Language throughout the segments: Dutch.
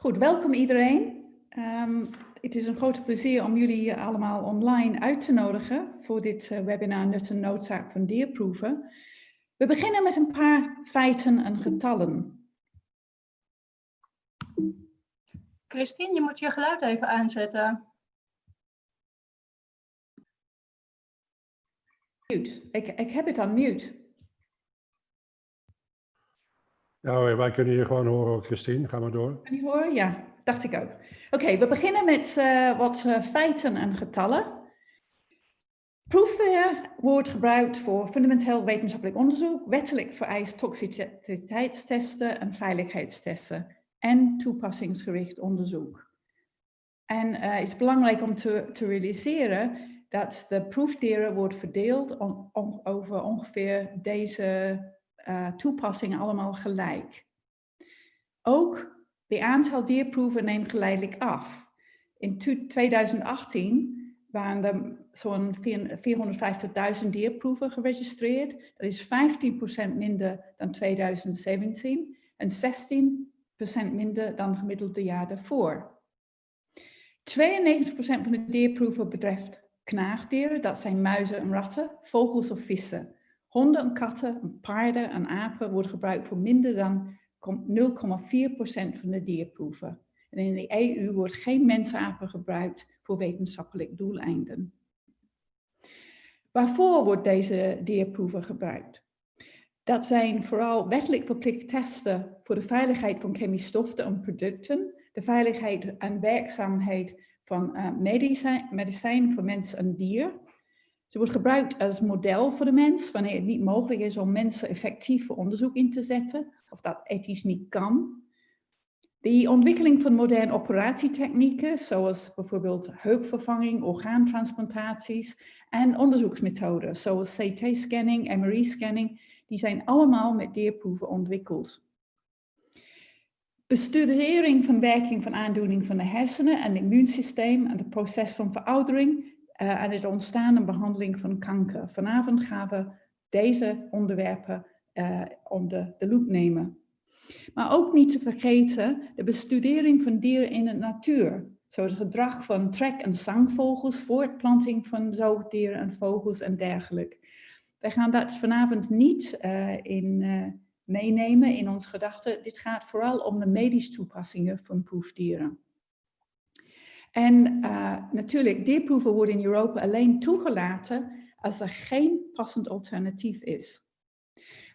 Goed, welkom iedereen. Ehm, het is een groot plezier om jullie allemaal online uit te nodigen voor dit uh, webinar Nut en Noodzaak van Dierproeven. We beginnen met een paar feiten en getallen. Christine, je moet je geluid even aanzetten. Mute. Ik, ik heb het aan mute. Ja, wij kunnen je gewoon horen, Christine. Ga maar door. Kan je horen? Ja, dacht ik ook. Oké, we beginnen met uh, wat uh, feiten en getallen. Proefweer wordt gebruikt voor fundamenteel wetenschappelijk onderzoek, wettelijk vereist toxiciteitstesten en veiligheidstesten en toepassingsgericht onderzoek. En het is belangrijk om te, te realiseren dat de proefdieren wordt verdeeld over ongeveer deze uh, toepassingen allemaal gelijk. Ook de aantal dierproeven neemt geleidelijk af. In 2018 waren er zo'n 450.000 dierproeven geregistreerd. Dat is 15% minder dan 2017 en 16% minder dan gemiddelde jaar daarvoor. 92% van de dierproeven betreft knaagdieren, dat zijn muizen en ratten, vogels of vissen. Honden en katten, paarden en apen worden gebruikt voor minder dan 0,4% van de dierproeven. En in de EU wordt geen mensapen gebruikt voor wetenschappelijk doeleinden. Waarvoor wordt deze dierproeven gebruikt? Dat zijn vooral wettelijk verplicht testen voor de veiligheid van chemische stoffen en producten, de veiligheid en werkzaamheid van uh, medicijn, medicijn voor mens en dier, ze wordt gebruikt als model voor de mens wanneer het niet mogelijk is om mensen effectief voor onderzoek in te zetten of dat ethisch niet kan. De ontwikkeling van moderne operatietechnieken zoals bijvoorbeeld heupvervanging, orgaantransplantaties en onderzoeksmethoden zoals CT-scanning, MRI-scanning, die zijn allemaal met dierproeven ontwikkeld. Bestudering van werking van aandoening van de hersenen en het immuunsysteem en het proces van veroudering uh, aan het ontstaan en behandeling van kanker. Vanavond gaan we deze onderwerpen uh, onder de loep nemen. Maar ook niet te vergeten de bestudering van dieren in de natuur. Zoals het gedrag van trek- en zangvogels, voortplanting van zoogdieren en vogels en dergelijke. Wij gaan dat vanavond niet uh, in, uh, meenemen in onze gedachten. Dit gaat vooral om de medische toepassingen van proefdieren. En uh, natuurlijk, dierproeven worden in Europa alleen toegelaten als er geen passend alternatief is.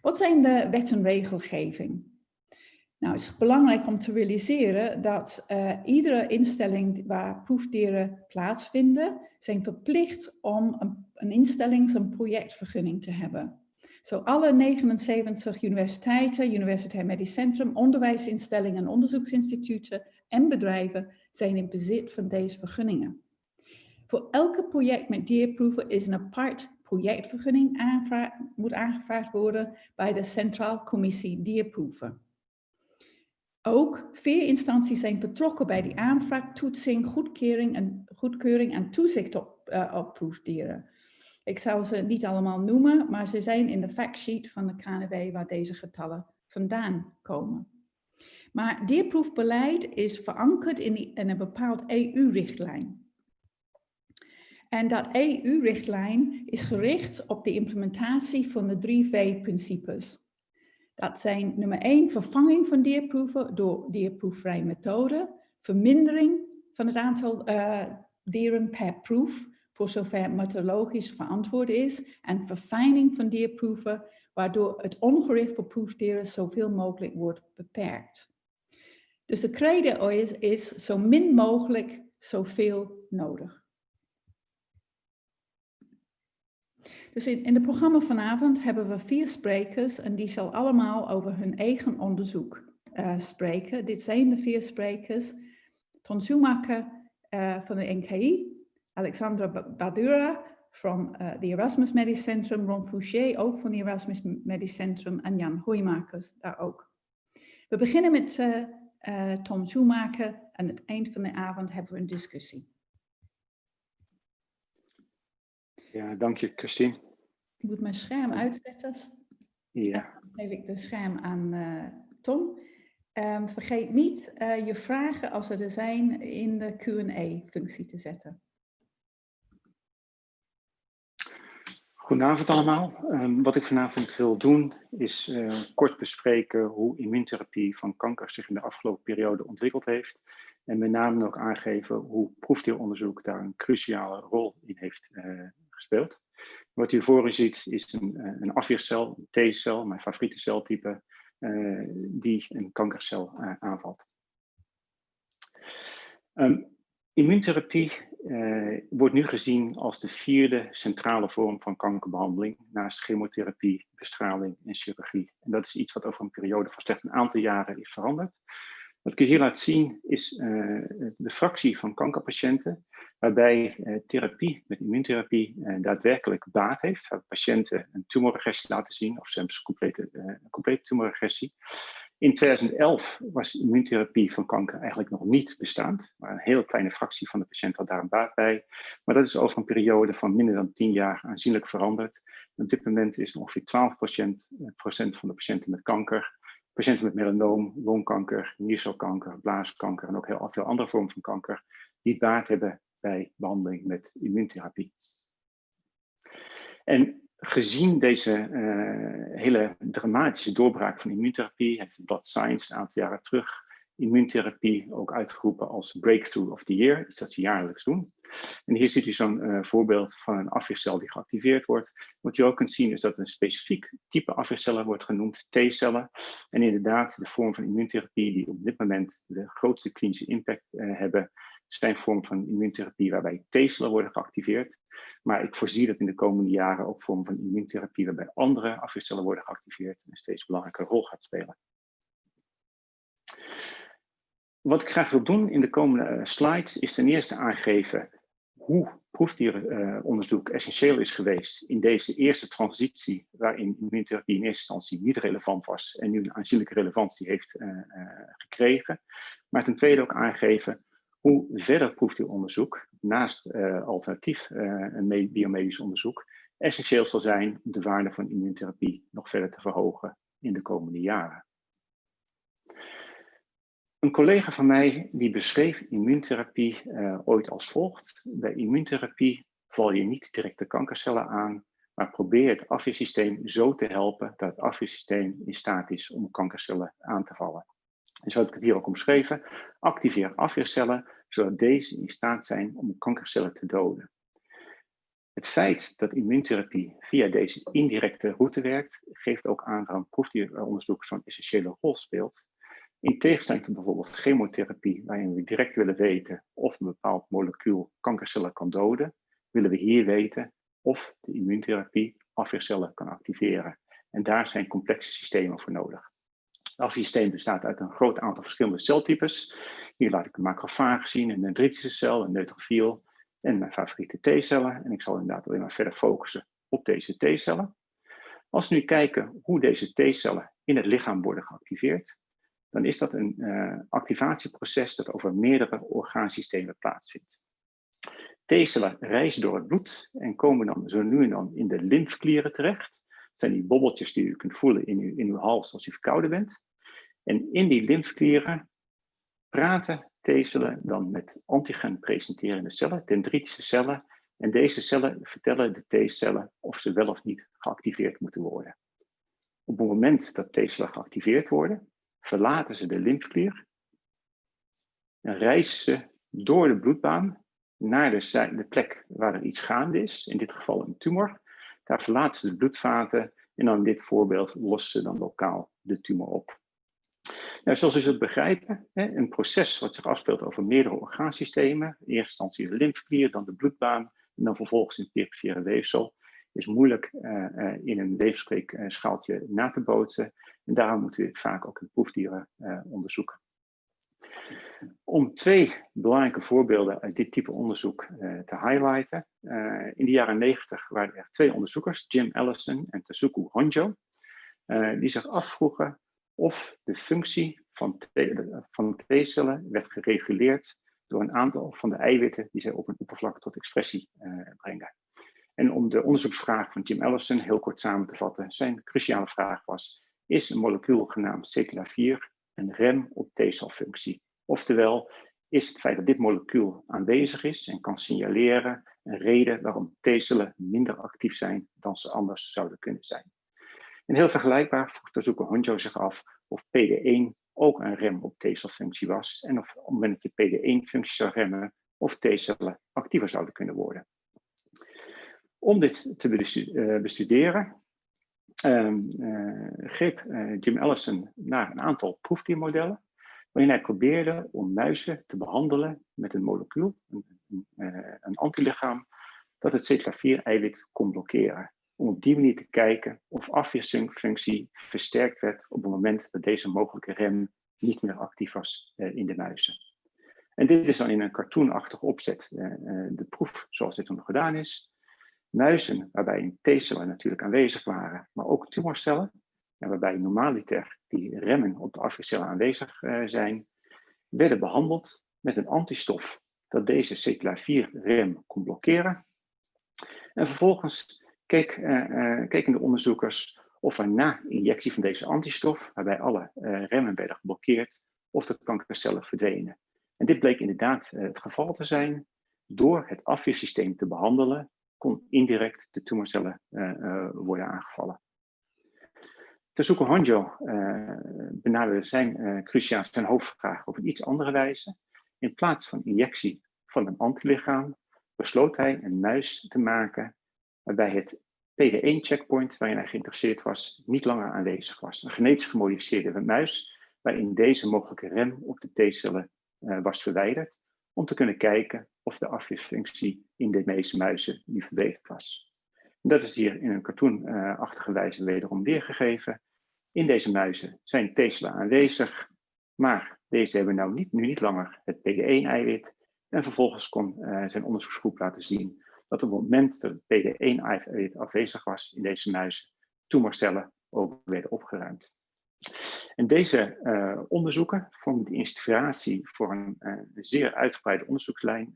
Wat zijn de wet en regelgeving? Nou, het is belangrijk om te realiseren dat uh, iedere instelling waar proefdieren plaatsvinden, zijn verplicht om een, een instellings- en projectvergunning te hebben. Zo alle 79 universiteiten, Universitair Medisch Centrum, onderwijsinstellingen en onderzoeksinstituten en bedrijven zijn in bezit van deze vergunningen. Voor elke project met dierproeven is een apart projectvergunning moet aangevraagd worden bij de Centraal Commissie Dierproeven. Ook vier instanties zijn betrokken bij die aanvraag, toetsing, goedkeuring en, goedkeuring en toezicht op, uh, op proefdieren. Ik zal ze niet allemaal noemen, maar ze zijn in de factsheet van de KNW waar deze getallen vandaan komen. Maar dierproefbeleid is verankerd in, een bepaald EU-richtlijn. En dat EU-richtlijn is gericht op de implementatie van de drie V-principes. Dat zijn nummer 1, vervanging van dierproeven door dierproefvrije methoden, vermindering van het aantal uh, dieren per proef, voor zover methodologisch verantwoord is, en verfijning van dierproeven, waardoor het ongericht voor proefdieren zoveel mogelijk wordt beperkt. Dus de credo is, is zo min mogelijk zoveel nodig. Dus in, in het programma vanavond hebben we vier sprekers en die zal allemaal over hun eigen onderzoek uh, spreken. Dit zijn de vier sprekers. Ton Schumacher uh, van de NKI, Alexandra Badura van uh, the Erasmus Medisch Centrum, Ron Fouché ook van het Erasmus Medisch Centrum en Jan Hoijmakers daar ook. We beginnen met uh, Tom Schumacher. En aan het eind van de avond hebben we een discussie. Ja, dank je Christine. Ik moet mijn scherm uitzetten. Ja. Dan geef ik de scherm aan uh, Tom. Ehm, vergeet niet uh, je vragen, als er er zijn, in de Q&A-functie te zetten. Goedenavond allemaal. Um, wat ik vanavond wil doen is uh, kort bespreken hoe immuuntherapie van kanker zich in de afgelopen periode ontwikkeld heeft. En met name ook aangeven hoe proefdeelonderzoek daar een cruciale rol in heeft uh, gespeeld. Wat u voor u ziet is een, een afweercel, een T-cel, mijn favoriete celtype, die een kankercel aanvalt. Um, Immuuntherapie eh, wordt nu gezien als de vierde centrale vorm van kankerbehandeling naast chemotherapie, bestraling en chirurgie. En dat is iets wat over een periode van slechts een aantal jaren is veranderd. Wat ik hier laat zien is uh, de fractie van kankerpatiënten waarbij uh, therapie met immuuntherapie uh, daadwerkelijk baat heeft. Patiënten een tumorregressie laten zien of zelfs complete, complete tumorregressie. In 2011 was immuuntherapie van kanker eigenlijk nog niet bestaand. Maar een hele kleine fractie van de patiënten had daar een baat bij. Maar dat is over een periode van minder dan 10 jaar aanzienlijk veranderd. op dit moment is ongeveer 12 procent, eh, procent van de patiënten met kanker. Patiënten met melanoom, longkanker, niercelkanker, blaaskanker en ook heel veel andere vormen van kanker. Die baat hebben bij behandeling met immuuntherapie. En gezien deze uh, hele dramatische doorbraak van immuuntherapie, heeft Blood Science een aantal jaren terug immuuntherapie ook uitgeroepen als Breakthrough of the Year, iets dat ze jaarlijks doen. En hier ziet u zo'n uh, voorbeeld van een afweercel die geactiveerd wordt. Wat je ook kunt zien is dat een specifiek type afweercellen wordt genoemd, T-cellen. En inderdaad, de vorm van immuuntherapie die op dit moment de grootste klinische impact uh, hebben, zijn vormen van immuuntherapie waarbij T-cellen worden geactiveerd. Maar ik voorzie dat in de komende jaren ook vormen van immuuntherapie waarbij andere afweercellen worden geactiveerd een steeds belangrijke rol gaat spelen. Wat ik graag wil doen in de komende uh, slides is ten eerste aangeven hoe proefdierenonderzoek essentieel is geweest in deze eerste transitie waarin immuuntherapie in eerste instantie niet relevant was en nu een aanzienlijke relevantie heeft uh, gekregen. Maar ten tweede ook aangeven hoe verder proefdieronderzoek naast uh, alternatief uh, biomedisch onderzoek essentieel zal zijn om de waarde van immuuntherapie nog verder te verhogen in de komende jaren. Een collega van mij die beschreef immuuntherapie uh, ooit als volgt. Bij immuuntherapie val je niet direct de kankercellen aan, maar probeer het afweersysteem zo te helpen dat het afweersysteem in staat is om kankercellen aan te vallen. En zo heb ik het hier ook omschreven. Activeer afweercellen, zodat deze in staat zijn om kankercellen te doden. Het feit dat immuuntherapie via deze indirecte route werkt, geeft ook aan waarom proefdieronderzoek zo'n essentiële rol speelt. In tegenstelling tot bijvoorbeeld chemotherapie, waarin we direct willen weten of een bepaald molecuul kankercellen kan doden, willen we hier weten of de immuuntherapie afweercellen kan activeren. En daar zijn complexe systemen voor nodig. Het bestaat uit een groot aantal verschillende celtypes. Hier laat ik een macrofaag zien, een dendritische cel, een neutrofiel en mijn favoriete T-cellen. En ik zal inderdaad alleen maar verder focussen op deze T-cellen. Als we nu kijken hoe deze T-cellen in het lichaam worden geactiveerd, dan is dat een uh, activatieproces dat over meerdere orgaansystemen plaatsvindt. T-cellen reizen door het bloed en komen dan zo nu en dan in de lymfklieren terecht. Zijn die bobbeltjes die u kunt voelen in uw, in uw hals als u verkouden bent. En in die lymfklieren praten T-cellen dan met antigen presenterende cellen, dendritische cellen. En deze cellen vertellen de T-cellen of ze wel of niet geactiveerd moeten worden. Op het moment dat T-cellen geactiveerd worden, verlaten ze de lymfklier en reizen ze door de bloedbaan naar de, de plek waar er iets gaande is, in dit geval een tumor. Daar verlaten ze de bloedvaten en dan in dit voorbeeld lossen ze dan lokaal de tumor op. Nou, zoals u zult begrijpen, een proces wat zich afspeelt over meerdere orgaansystemen, in eerste instantie de lymfeklier, dan de bloedbaan en dan vervolgens in het perifere weefsel, is moeilijk uh, uh, in een weefskweekschaaltje na te bootsen. En daarom moeten we dit vaak ook in proefdieren uh, onderzoeken. Om twee belangrijke voorbeelden uit dit type onderzoek te highlighten. in de jaren 90 waren er twee onderzoekers, Jim Allison en Tasuku Honjo, die zich afvroegen of de functie van T-cellen werd gereguleerd door een aantal van de eiwitten die zij op een oppervlak tot expressie brengen. En om de onderzoeksvraag van Jim Ellison heel kort samen te vatten, zijn cruciale vraag was, is een molecuul genaamd CTLA4 een rem op T-celfunctie. Oftewel, is het feit dat dit molecuul aanwezig is en kan signaleren een reden waarom T-cellen minder actief zijn dan ze anders zouden kunnen zijn. En heel vergelijkbaar vroeg onderzoeker Honjo zich af of PD1 ook een rem op T-celfunctie was en of op het moment dat je PD1-functie zou remmen, of T-cellen actiever zouden kunnen worden. Om dit te eh, bestuderen, um, uh, greep uh, Jim Allison naar een aantal proefdiermodellen, waarin hij probeerde om muizen te behandelen met een molecuul, een, een, een antilichaam, dat het CTLA4-eiwit kon blokkeren. Om op die manier te kijken of afweerfunctie versterkt werd op het moment dat deze mogelijke rem niet meer actief was in de muizen. En dit is dan in een cartoonachtige opzet de proef zoals dit dan gedaan is muizen waarbij T-cellen natuurlijk aanwezig waren, maar ook tumorcellen, en waarbij normaliter die remmen op de afweercellen aanwezig uh, zijn, werden behandeld met een antistof dat deze CTLA4-rem kon blokkeren. En vervolgens uh, uh, keken de onderzoekers of er na injectie van deze antistof, waarbij alle remmen werden geblokkeerd, of de kankercellen verdwenen. En dit bleek inderdaad het geval te zijn. Door het afweersysteem te behandelen, kon indirect de tumorcellen worden aangevallen. Tezuko Honjo uh, benaderde zijn, uh, cruciaal zijn hoofdvraag op een iets andere wijze. In plaats van injectie van een antilichaam besloot hij een muis te maken waarbij het PD1-checkpoint waarin hij geïnteresseerd was niet langer aanwezig was. Een genetisch gemodificeerde muis waarin deze mogelijke rem op de T-cellen uh, was verwijderd om te kunnen kijken of de afweerfunctie in de meeste muizen nu verbeterd was. Dat is hier in een cartoonachtige wijze wederom weergegeven. In deze muizen zijn T-cellen aanwezig, maar deze hebben nou niet, nu niet langer het PD1-eiwit. En vervolgens kon uh, zijn onderzoeksgroep laten zien dat op het moment dat het PD1-eiwit afwezig was in deze muizen, tumorcellen ook werden opgeruimd. En deze uh, onderzoeken vormen de inspiratie voor een uh, zeer uitgebreide onderzoekslijn,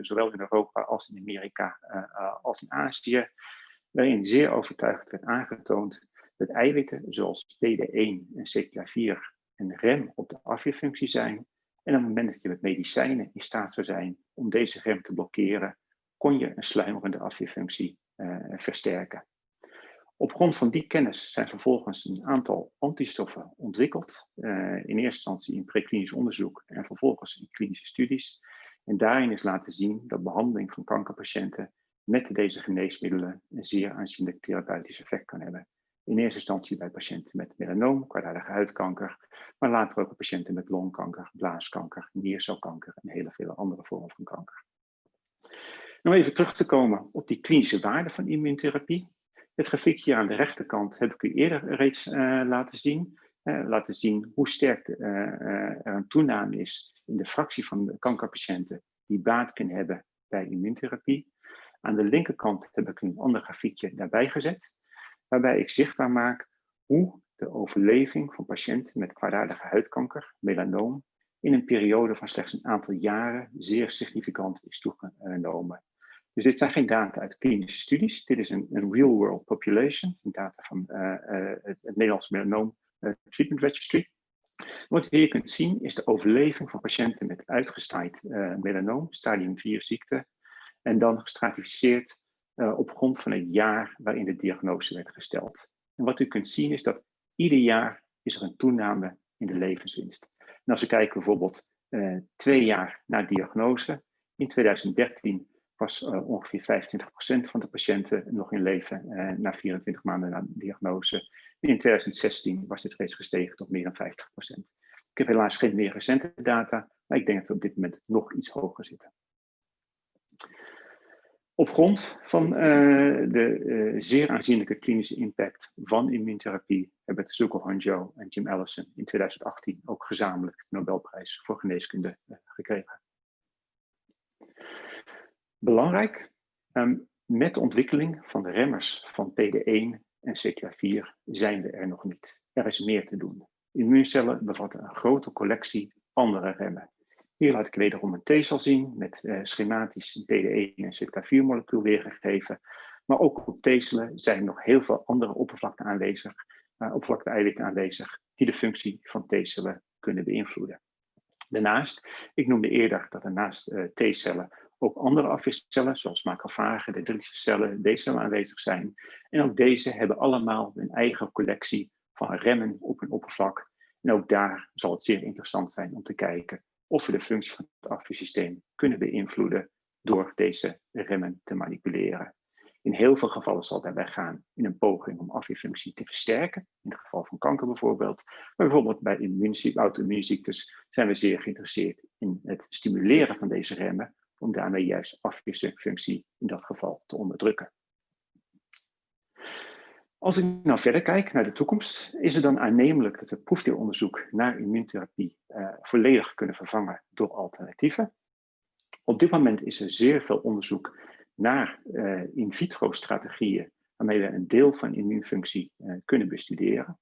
zowel in Europa als in Amerika als in Azië, waarin zeer overtuigend werd aangetoond dat eiwitten zoals PD1 en CTLA4 een rem op de afweerfunctie zijn. En op het moment dat je met medicijnen in staat zou zijn om deze rem te blokkeren, kon je een sluimerende afweerfunctie versterken. Op grond van die kennis zijn vervolgens een aantal antistoffen ontwikkeld. Uh, in eerste instantie in preklinisch onderzoek en vervolgens in klinische studies. En daarin is laten zien dat behandeling van kankerpatiënten met deze geneesmiddelen een zeer aanzienlijk therapeutisch effect kan hebben. In eerste instantie bij patiënten met melanoom, kwaadaardige huidkanker, maar later ook bij patiënten met longkanker, blaaskanker, niercelkanker en hele vele andere vormen van kanker. Om even terug te komen op die klinische waarde van immuuntherapie. Het grafiekje aan de rechterkant heb ik u eerder reeds uh, laten zien. Uh, laten zien hoe sterk uh, er een toename is in de fractie van kankerpatiënten die baat kunnen hebben bij immuuntherapie. Aan de linkerkant heb ik een ander grafiekje daarbij gezet, waarbij ik zichtbaar maak hoe de overleving van patiënten met kwaadaardige huidkanker, melanoom, in een periode van slechts een aantal jaren zeer significant is toegenomen. Dus dit zijn geen data uit klinische studies. Dit is een, real-world population. Data van uh, uh, het, Nederlands Melanoom uh, Treatment Registry. Wat je hier kunt zien is de overleving van patiënten met uitgestaaid melanoom, stadium 4 ziekte. En dan gestratificeerd op grond van het jaar waarin de diagnose werd gesteld. En wat u kunt zien is dat ieder jaar is er een toename in de levenswinst. En als we kijken bijvoorbeeld twee jaar na diagnose, in 2013 was uh, ongeveer 25% van de patiënten nog in leven na 24 maanden na diagnose. En in 2016 was dit reeds gestegen tot meer dan 50%. Ik heb helaas geen meer recente data, maar ik denk dat we op dit moment nog iets hoger zitten. Op grond van uh, de zeer aanzienlijke klinische impact van immuuntherapie hebben Tsuko Honjo en Jim Allison in 2018 ook gezamenlijk de Nobelprijs voor geneeskunde gekregen. Belangrijk, um, met de ontwikkeling van de remmers van PD1 en CTLA4 zijn we er nog niet. Er is meer te doen. Immuuncellen bevatten een grote collectie andere remmen. Hier laat ik wederom een T-cel zien met uh, schematisch PD1 en CTLA4 molecuul weergegeven. Maar ook op T-cellen zijn nog heel veel andere oppervlakte aanwezig, uh, oppervlakte eiwitten aanwezig, die de functie van T-cellen kunnen beïnvloeden. Daarnaast, ik noemde eerder dat er naast uh, T-cellen ook andere afweercellen, zoals macrofagen, dendritische cellen, D-cellen aanwezig zijn. En ook deze hebben allemaal een eigen collectie van remmen op hun oppervlak. En ook daar zal het zeer interessant zijn om te kijken of we de functie van het afweersysteem kunnen beïnvloeden door deze remmen te manipuleren. In heel veel gevallen zal daarbij gaan in een poging om afweerfunctie te versterken, in het geval van kanker bijvoorbeeld. Maar bijvoorbeeld bij auto-immuunziektes zijn we zeer geïnteresseerd in het stimuleren van deze remmen, om daarmee juist afweerfunctie in dat geval te onderdrukken. Als ik nou verder kijk naar de toekomst, is het dan aannemelijk dat we proefdeelonderzoek naar immuuntherapie uh, volledig kunnen vervangen door alternatieven. Op dit moment is er zeer veel onderzoek naar uh, in vitro strategieën waarmee we een deel van immuunfunctie uh, kunnen bestuderen.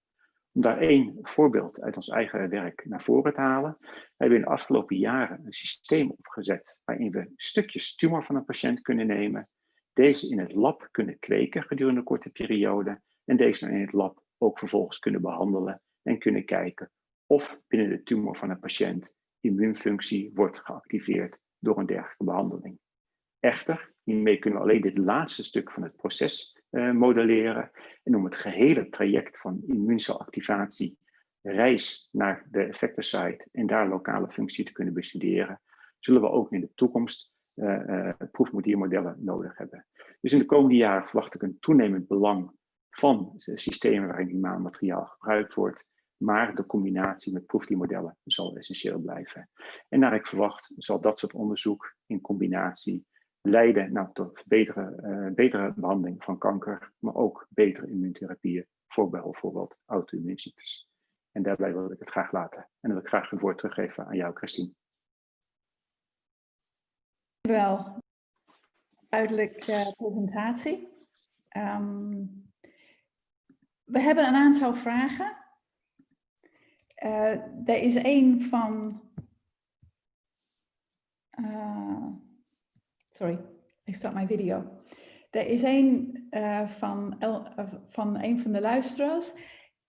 Om daar één voorbeeld uit ons eigen werk naar voren te halen, hebben we in de afgelopen jaren een systeem opgezet waarin we stukjes tumor van een patiënt kunnen nemen, deze in het lab kunnen kweken gedurende een korte periode en deze in het lab ook vervolgens kunnen behandelen en kunnen kijken of binnen de tumor van een patiënt immuunfunctie wordt geactiveerd door een dergelijke behandeling. Echter, hiermee kunnen we alleen dit laatste stuk van het proces uh, modelleren. En om het gehele traject van immuuncelactivatie, reis naar de effectorsite en daar lokale functie te kunnen bestuderen, zullen we ook in de toekomst uh, proefmodiermodellen nodig hebben. Dus in de komende jaren verwacht ik een toenemend belang van systemen waarin humaan materiaal gebruikt wordt, maar de combinatie met proefdiermodellen zal essentieel blijven. En naar ik verwacht zal dat soort onderzoek in combinatie leiden nou, tot betere, uh, betere behandeling van kanker, maar ook betere immuuntherapieën voor bijvoorbeeld auto-immuunziektes. En daarbij wil ik het graag laten. En dan wil ik graag het woord teruggeven aan jou, Christine. Wel, duidelijk uh, presentatie. Um, we hebben een aantal vragen. Uh, er is één van... Uh, sorry, ik start mijn video. Er is één uh, van, van een van de luisteraars.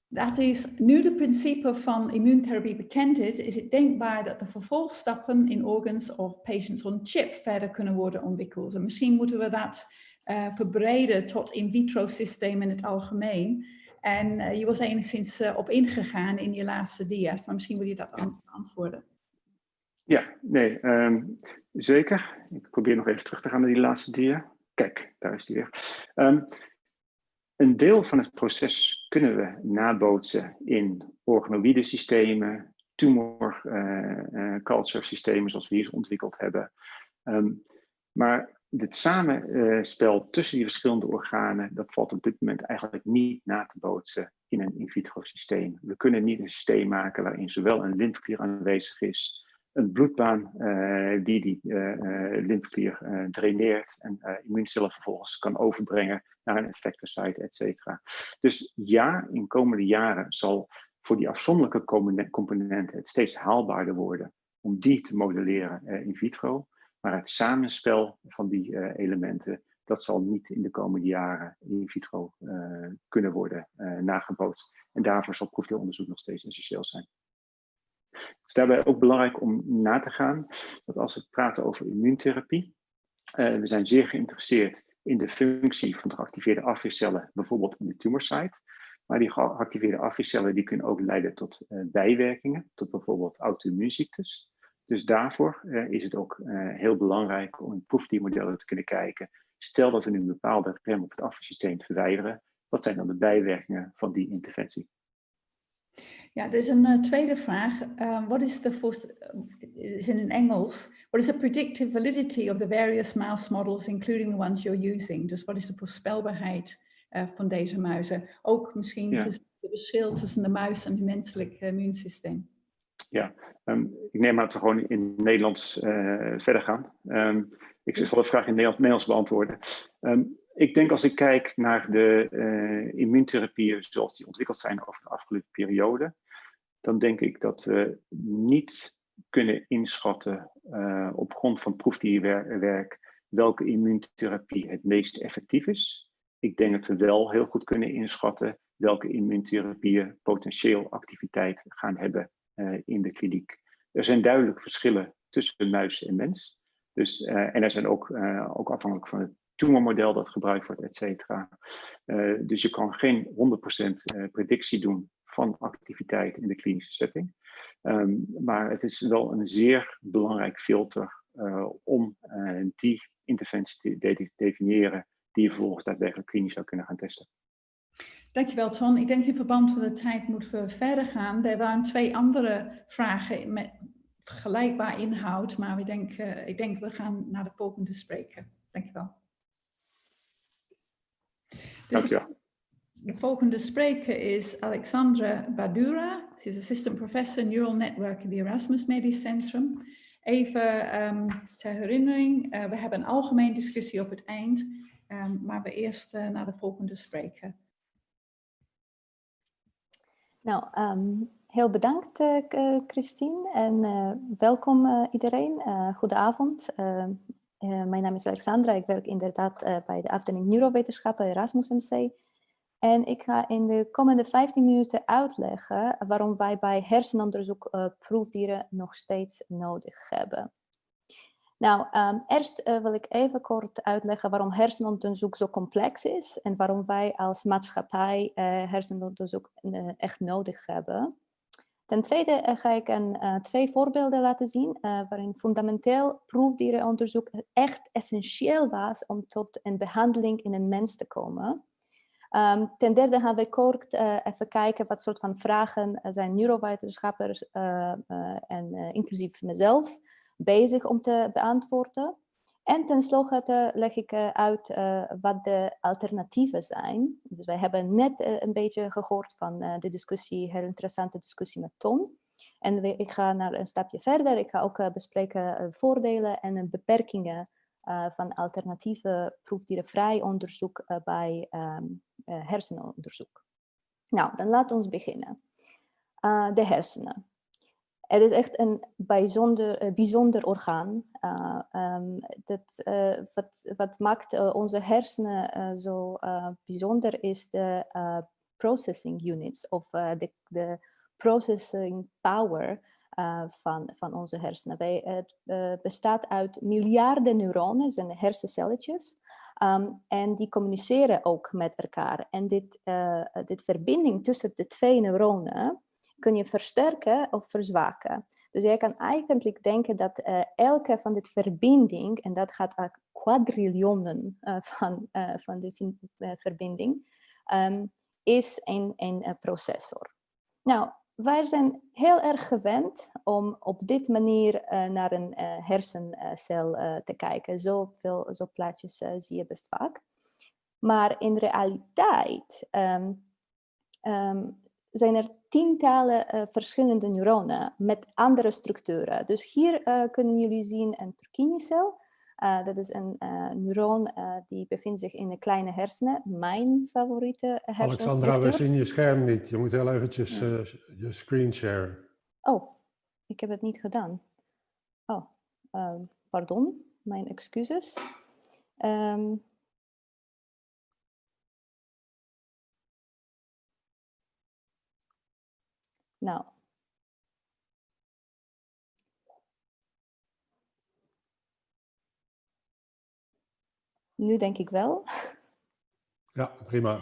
Dat is, nu de principe van immuuntherapie bekend is, is het denkbaar dat de vervolgstappen in organs of patients on chip verder kunnen worden ontwikkeld. En misschien moeten we dat verbreden tot in vitro systeem in het algemeen. En uh, je was enigszins uh, op ingegaan in je laatste dia's, maar misschien wil je dat antwoorden. Ja, nee, um, zeker. Ik probeer nog even terug te gaan naar die laatste dia. Kijk, daar is die weer. Um, een deel van het proces kunnen we nabootsen in organoïde systemen, tumor uh, uh, culture systemen zoals we hier ontwikkeld hebben. Um, maar dit samenspel tussen die verschillende organen, dat valt op dit moment eigenlijk niet na te bootsen in een in vitro systeem. We kunnen niet een systeem maken waarin zowel een lymfeklier aanwezig is, een bloedbaan uh, die die uh, uh, lymfeklier draineert en immuuncellen vervolgens kan overbrengen naar een effectorsite, et cetera. Dus ja, in komende jaren zal voor die afzonderlijke componenten het steeds haalbaarder worden om die te modelleren in vitro. Maar het samenspel van die uh, elementen, dat zal niet in de komende jaren in vitro uh, kunnen worden uh, nagebootst. En daarvoor zal proefdeelonderzoek nog steeds essentieel zijn. Het is daarbij ook belangrijk om na te gaan dat als we praten over immuuntherapie, we zijn zeer geïnteresseerd in de functie van de geactiveerde afweercellen, bijvoorbeeld in de tumorsite. Maar die geactiveerde afweercellen die kunnen ook leiden tot bijwerkingen, tot bijvoorbeeld auto-immuunziektes. Dus daarvoor uh, is het ook uh, heel belangrijk om in proefdiermodellen te kunnen kijken. Stel dat we nu een bepaalde rem op het afweersysteem verwijderen, wat zijn dan de bijwerkingen van die interventie? Ja, er is een uh, tweede vraag. Wat is de, is in Engels, what is the predictive validity of the various mouse models, including the ones you're using? Dus wat is de voorspelbaarheid van deze muizen? Ook misschien ja. het verschil tussen de muis en het menselijk immuunsysteem. Ja, um, ik neem aan dat we gewoon in Nederlands uh, verder gaan. Um, ik zal de vraag in Nederlands, beantwoorden. Um, ik denk als ik kijk naar de uh, immuuntherapieën zoals die ontwikkeld zijn over de afgelopen periode, dan denk ik dat we niet kunnen inschatten uh, op grond van proefdierwerk welke immuuntherapie het meest effectief is. Ik denk dat we wel heel goed kunnen inschatten welke immuuntherapieën potentieel activiteit gaan hebben in de kliniek. Er zijn duidelijk verschillen tussen muis en mens. Dus, en er zijn ook, ook afhankelijk van het tumormodel dat gebruikt wordt, et cetera. dus je kan geen 100% predictie doen van activiteit in de klinische setting. Ehm, maar het is wel een zeer belangrijk filter om die interventie te definiëren die je vervolgens daadwerkelijk klinisch zou kunnen gaan testen. Dankjewel Ton. Ik denk in verband met de tijd moeten we verder gaan. Er waren twee andere vragen met vergelijkbaar inhoud, maar ik denk, uh, ik denk we gaan naar de volgende spreker. Dankjewel. Dus Dankjewel. De volgende spreker is Alexandra Badura. Ze is assistant professor Neural Network in het Erasmus Medisch Centrum. Even um, ter herinnering, uh, we hebben een algemeen discussie op het eind, um, maar we eerst uh, naar de volgende spreker. Nou, um, heel bedankt uh, Christine en welkom iedereen. goedenavond. mijn naam is Alexandra, ik werk inderdaad bij de afdeling Neurowetenschappen Erasmus MC. En ik ga in de komende 15 minuten uitleggen waarom wij bij hersenonderzoek uh, proefdieren nog steeds nodig hebben. Nou, um, eerst uh, wil ik even kort uitleggen waarom hersenonderzoek zo complex is en waarom wij als maatschappij uh, hersenonderzoek echt nodig hebben. Ten tweede ga ik een, twee voorbeelden laten zien waarin fundamenteel proefdierenonderzoek echt essentieel was om tot een behandeling in een mens te komen. Um, ten derde gaan we kort even kijken wat soort van vragen zijn neurowetenschappers en inclusief mezelf bezig om te beantwoorden. En tenslotte leg ik uit wat de alternatieven zijn. Dus wij hebben net een beetje gehoord van de discussie, heel interessante discussie met Ton. En ik ga naar een stapje verder. Ik ga ook bespreken voordelen en beperkingen van alternatieve proefdierenvrij onderzoek bij uh, hersenonderzoek. Nou, dan laten we beginnen. de hersenen. Het is echt een bijzonder, bijzonder orgaan. Um, dat, wat, wat maakt onze hersenen zo bijzonder is de processing units of de, de processing power van, van onze hersenen. Wij, het bestaat uit miljarden neuronen, zijn hersencelletjes. Um, en die communiceren ook met elkaar. En dit, dit verbinding tussen de twee neuronen kun je versterken of verzwaken. Dus jij kan eigenlijk denken dat elke van dit verbinding, en dat gaat uit quadrillionen van, van de verbinding, um, is een, een processor. Nou, wij zijn heel erg gewend om op dit manier naar een hersencel te kijken. Zoveel zo plaatjes zie je best vaak. Maar in realiteit um, um, zijn er tientallen verschillende neuronen met andere structuren. Dus hier kunnen jullie zien een Purkinje-cel. Uh, dat is een neuron die bevindt zich in de kleine hersenen. Mijn favoriete hersenstructuur. Alexandra, we zien je scherm niet. Je moet heel eventjes je screen share. Oh, ik heb het niet gedaan. Oh, um, pardon. Mijn excuses. Um, nou, Nu denk ik wel. Ja, prima.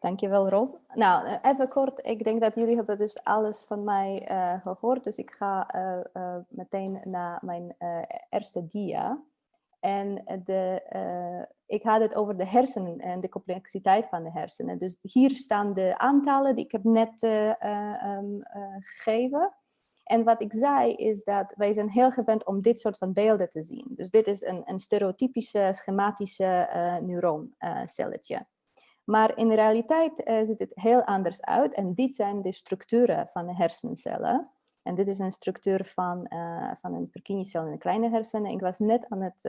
Dankjewel Rob. Nou, eh, even kort. Ik denk dat jullie hebben dus alles van mij uh, gehoord. Dus ik ga uh, uh, meteen naar mijn eerste dia. En de, ik had het over de hersenen en de complexiteit van de hersenen. Dus hier staan de aantallen die ik heb net um, gegeven. En wat ik zei is dat wij zijn heel gewend om dit soort van beelden te zien. Dus dit is een, een stereotypische, schematische neuroncelletje. maar in de realiteit ziet het heel anders uit. En dit zijn de structuren van de hersencellen. En dit is een structuur van, uh, van een Purkinje-cel in de kleine hersenen. Ik was net aan het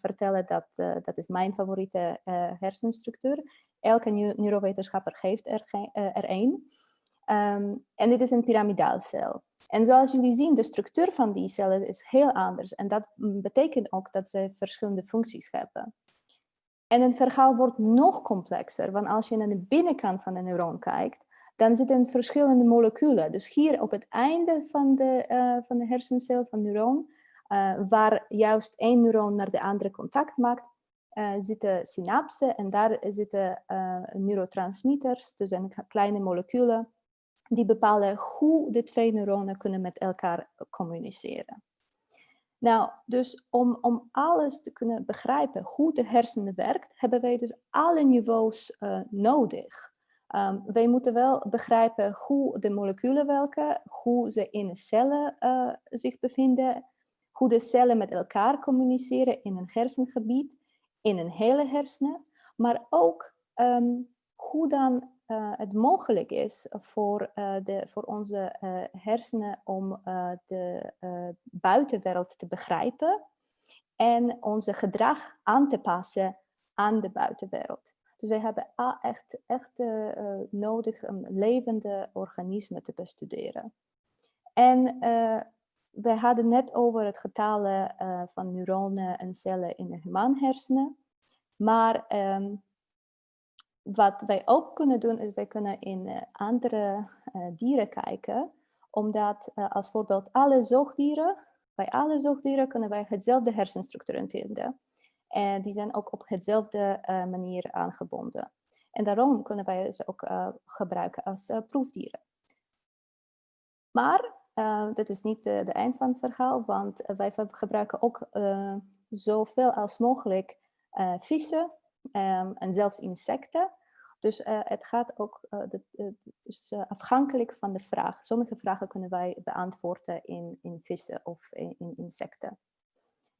vertellen dat dat is mijn favoriete hersenstructuur. Elke neurowetenschapper geeft er, er één. Um, en dit is een piramidaalcel. En zoals jullie zien, de structuur van die cellen is heel anders. En dat betekent ook dat ze verschillende functies hebben. En het verhaal wordt nog complexer, want als je naar de binnenkant van de neuron kijkt, dan zitten verschillende moleculen. Dus hier op het einde van de, uh, van de hersencel, van neuron, uh, waar juist één neuron naar de andere contact maakt, uh, zitten synapsen en daar zitten neurotransmitters, dus een kleine moleculen, die bepalen hoe de twee neuronen kunnen met elkaar communiceren. Nou, dus om, om alles te kunnen begrijpen hoe de hersenen werkt, hebben wij dus alle niveaus nodig. Um, wij moeten wel begrijpen hoe de moleculen werken, hoe ze in de cellen uh, zich bevinden, hoe de cellen met elkaar communiceren in een hersengebied, in een hele hersenen, maar ook um, hoe dan uh, het mogelijk is voor, uh, de, voor onze hersenen om de buitenwereld te begrijpen en onze gedrag aan te passen aan de buitenwereld. Dus wij hebben echt, echt nodig om levende organismen te bestuderen. En we hadden net over het getalen van neuronen en cellen in de humaanhersenen. Maar um, wat wij ook kunnen doen, is wij kunnen in andere dieren kijken. Omdat uh, als voorbeeld alle zoogdieren, bij alle zoogdieren kunnen wij hetzelfde hersenstructuur vinden. En die zijn ook op hetzelfde manier aangebonden. En daarom kunnen wij ze ook gebruiken als proefdieren. Maar dat is niet de, de, eind van het verhaal, want wij gebruiken ook zoveel als mogelijk vissen um, en zelfs insecten dus het gaat ook dus, afhankelijk van de vraag. Sommige vragen kunnen wij beantwoorden in, in vissen of in, insecten.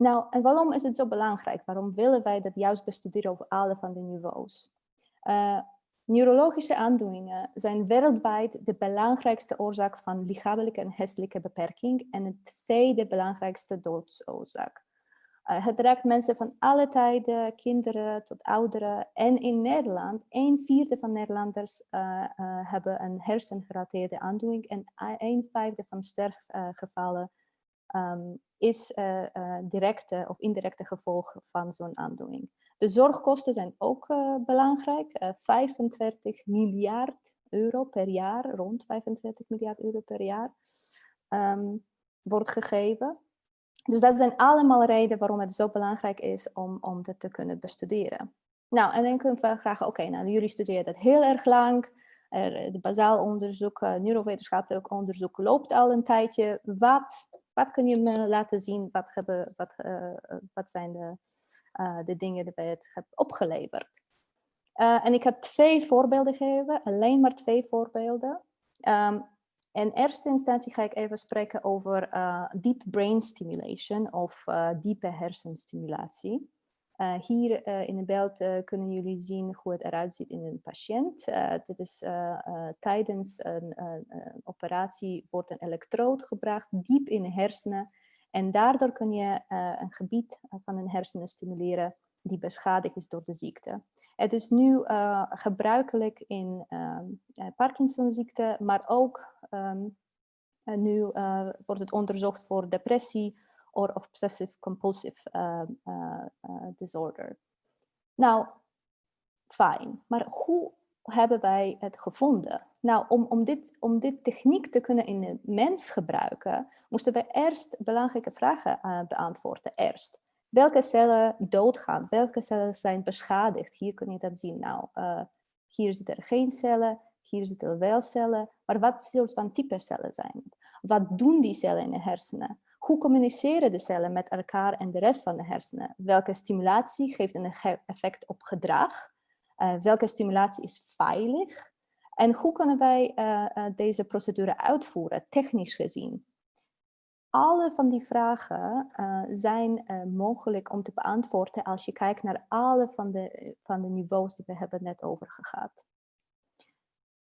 Nou, en waarom is het zo belangrijk? Waarom willen wij dat juist bestuderen op alle van de niveaus? neurologische aandoeningen zijn wereldwijd de belangrijkste oorzaak van lichamelijke en geestelijke beperking en de tweede belangrijkste doodsoorzaak. Uh, het raakt mensen van alle tijden, kinderen tot ouderen. En in Nederland, een vierde van Nederlanders uh, hebben een hersengerelateerde aandoening. En een vijfde van sterfgevallen um, is directe of indirecte gevolg van zo'n aandoening. De zorgkosten zijn ook belangrijk. 45 miljard euro per jaar, rond 45 miljard euro per jaar, um, wordt gegeven. Dus dat zijn allemaal redenen waarom het zo belangrijk is om, om dit te kunnen bestuderen. Nou, en dan kunnen we vragen, oké, nou jullie studeren dat heel erg lang. Er, de onderzoek, uh, neurowetenschappelijk onderzoek loopt al een tijdje. Wat, wat kun je me laten zien? Wat, hebben, wat, uh, wat zijn de, uh, de dingen die je het hebt opgeleverd? en ik heb twee voorbeelden gegeven, alleen maar twee voorbeelden. Um, in eerste instantie ga ik even spreken over deep brain stimulation of diepe hersenstimulatie. Uh, hier in het beeld kunnen jullie zien hoe het eruit ziet in een patiënt. dit is tijdens een, operatie wordt een elektrood gebracht diep in de hersenen. En daardoor kun je een gebied van een hersenen stimuleren die beschadigd is door de ziekte. Het is nu uh, gebruikelijk in um, Parkinsonziekte, maar ook um, nu uh, wordt het onderzocht voor depressie of obsessive compulsive uh, disorder. Nou, fijn. Maar hoe hebben wij het gevonden? Nou, om, om, dit, om dit techniek te kunnen in de mens gebruiken, moesten we eerst belangrijke vragen beantwoorden. Eerst, welke cellen doodgaan, welke cellen zijn beschadigd. Hier kun je dat zien. Nou, uh, hier zitten er geen cellen, hier zitten wel cellen. Maar wat soort van type cellen zijn? Wat doen die cellen in de hersenen? Hoe communiceren de cellen met elkaar en de rest van de hersenen? Welke stimulatie geeft een effect op gedrag? Uh, welke stimulatie is veilig? En hoe kunnen wij uh, deze procedure uitvoeren, technisch gezien? alle van die vragen zijn mogelijk om te beantwoorden als je kijkt naar alle van de, van de niveaus die we hebben net over gehad.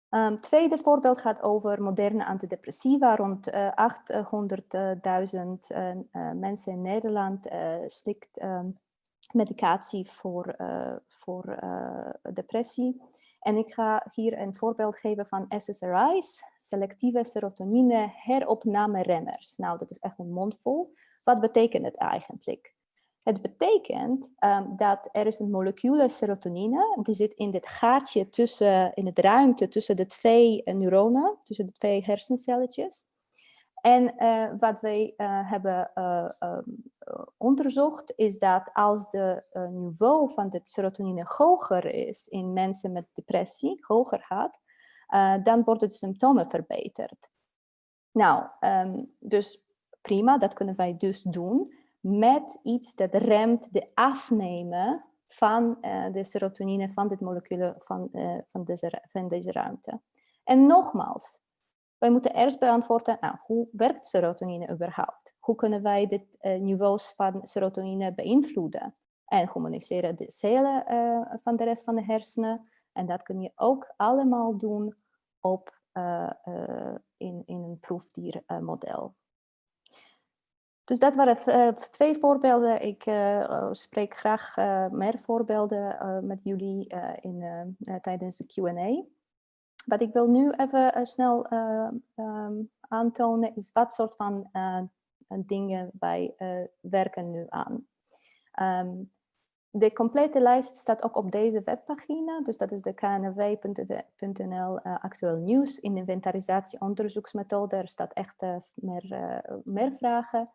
Um, tweede voorbeeld gaat over moderne antidepressiva. Rond uh, 800.000 mensen in Nederland slikt um, medicatie voor, voor depressie. En ik ga hier een voorbeeld geven van SSRI's, selectieve serotonine heropname remmers. Nou, dat is echt een mondvol. Wat betekent het eigenlijk? Het betekent um, dat er is een molecuul serotonine, die zit in dit gaatje tussen, in het ruimte tussen de twee neuronen, tussen de twee hersencelletjes. En uh, wat wij uh, hebben um, onderzocht is dat als de niveau van dit serotonine hoger is in mensen met depressie, hoger gaat, dan worden de symptomen verbeterd. Nou, um, dus prima, dat kunnen wij dus doen met iets dat remt de afnemen van de serotonine, van dit molecuul van, van, deze, van deze ruimte. En nogmaals, wij moeten eerst beantwoorden, nou, hoe werkt serotonine überhaupt? Hoe kunnen wij dit uh, niveaus van serotonine beïnvloeden? En communiceren de cellen uh, van de rest van de hersenen. En dat kun je ook allemaal doen op, in, in een proefdiermodel. Dus dat waren twee voorbeelden. Ik spreek graag meer voorbeelden met jullie in, tijdens de Q&A. Wat ik wil nu even snel um, aantonen is wat soort van dingen wij werken nu aan. Um, de complete lijst staat ook op deze webpagina, dus dat is de knw.nl actueel nieuws. In inventarisatie onderzoeksmethode, er staat echt meer, meer vragen.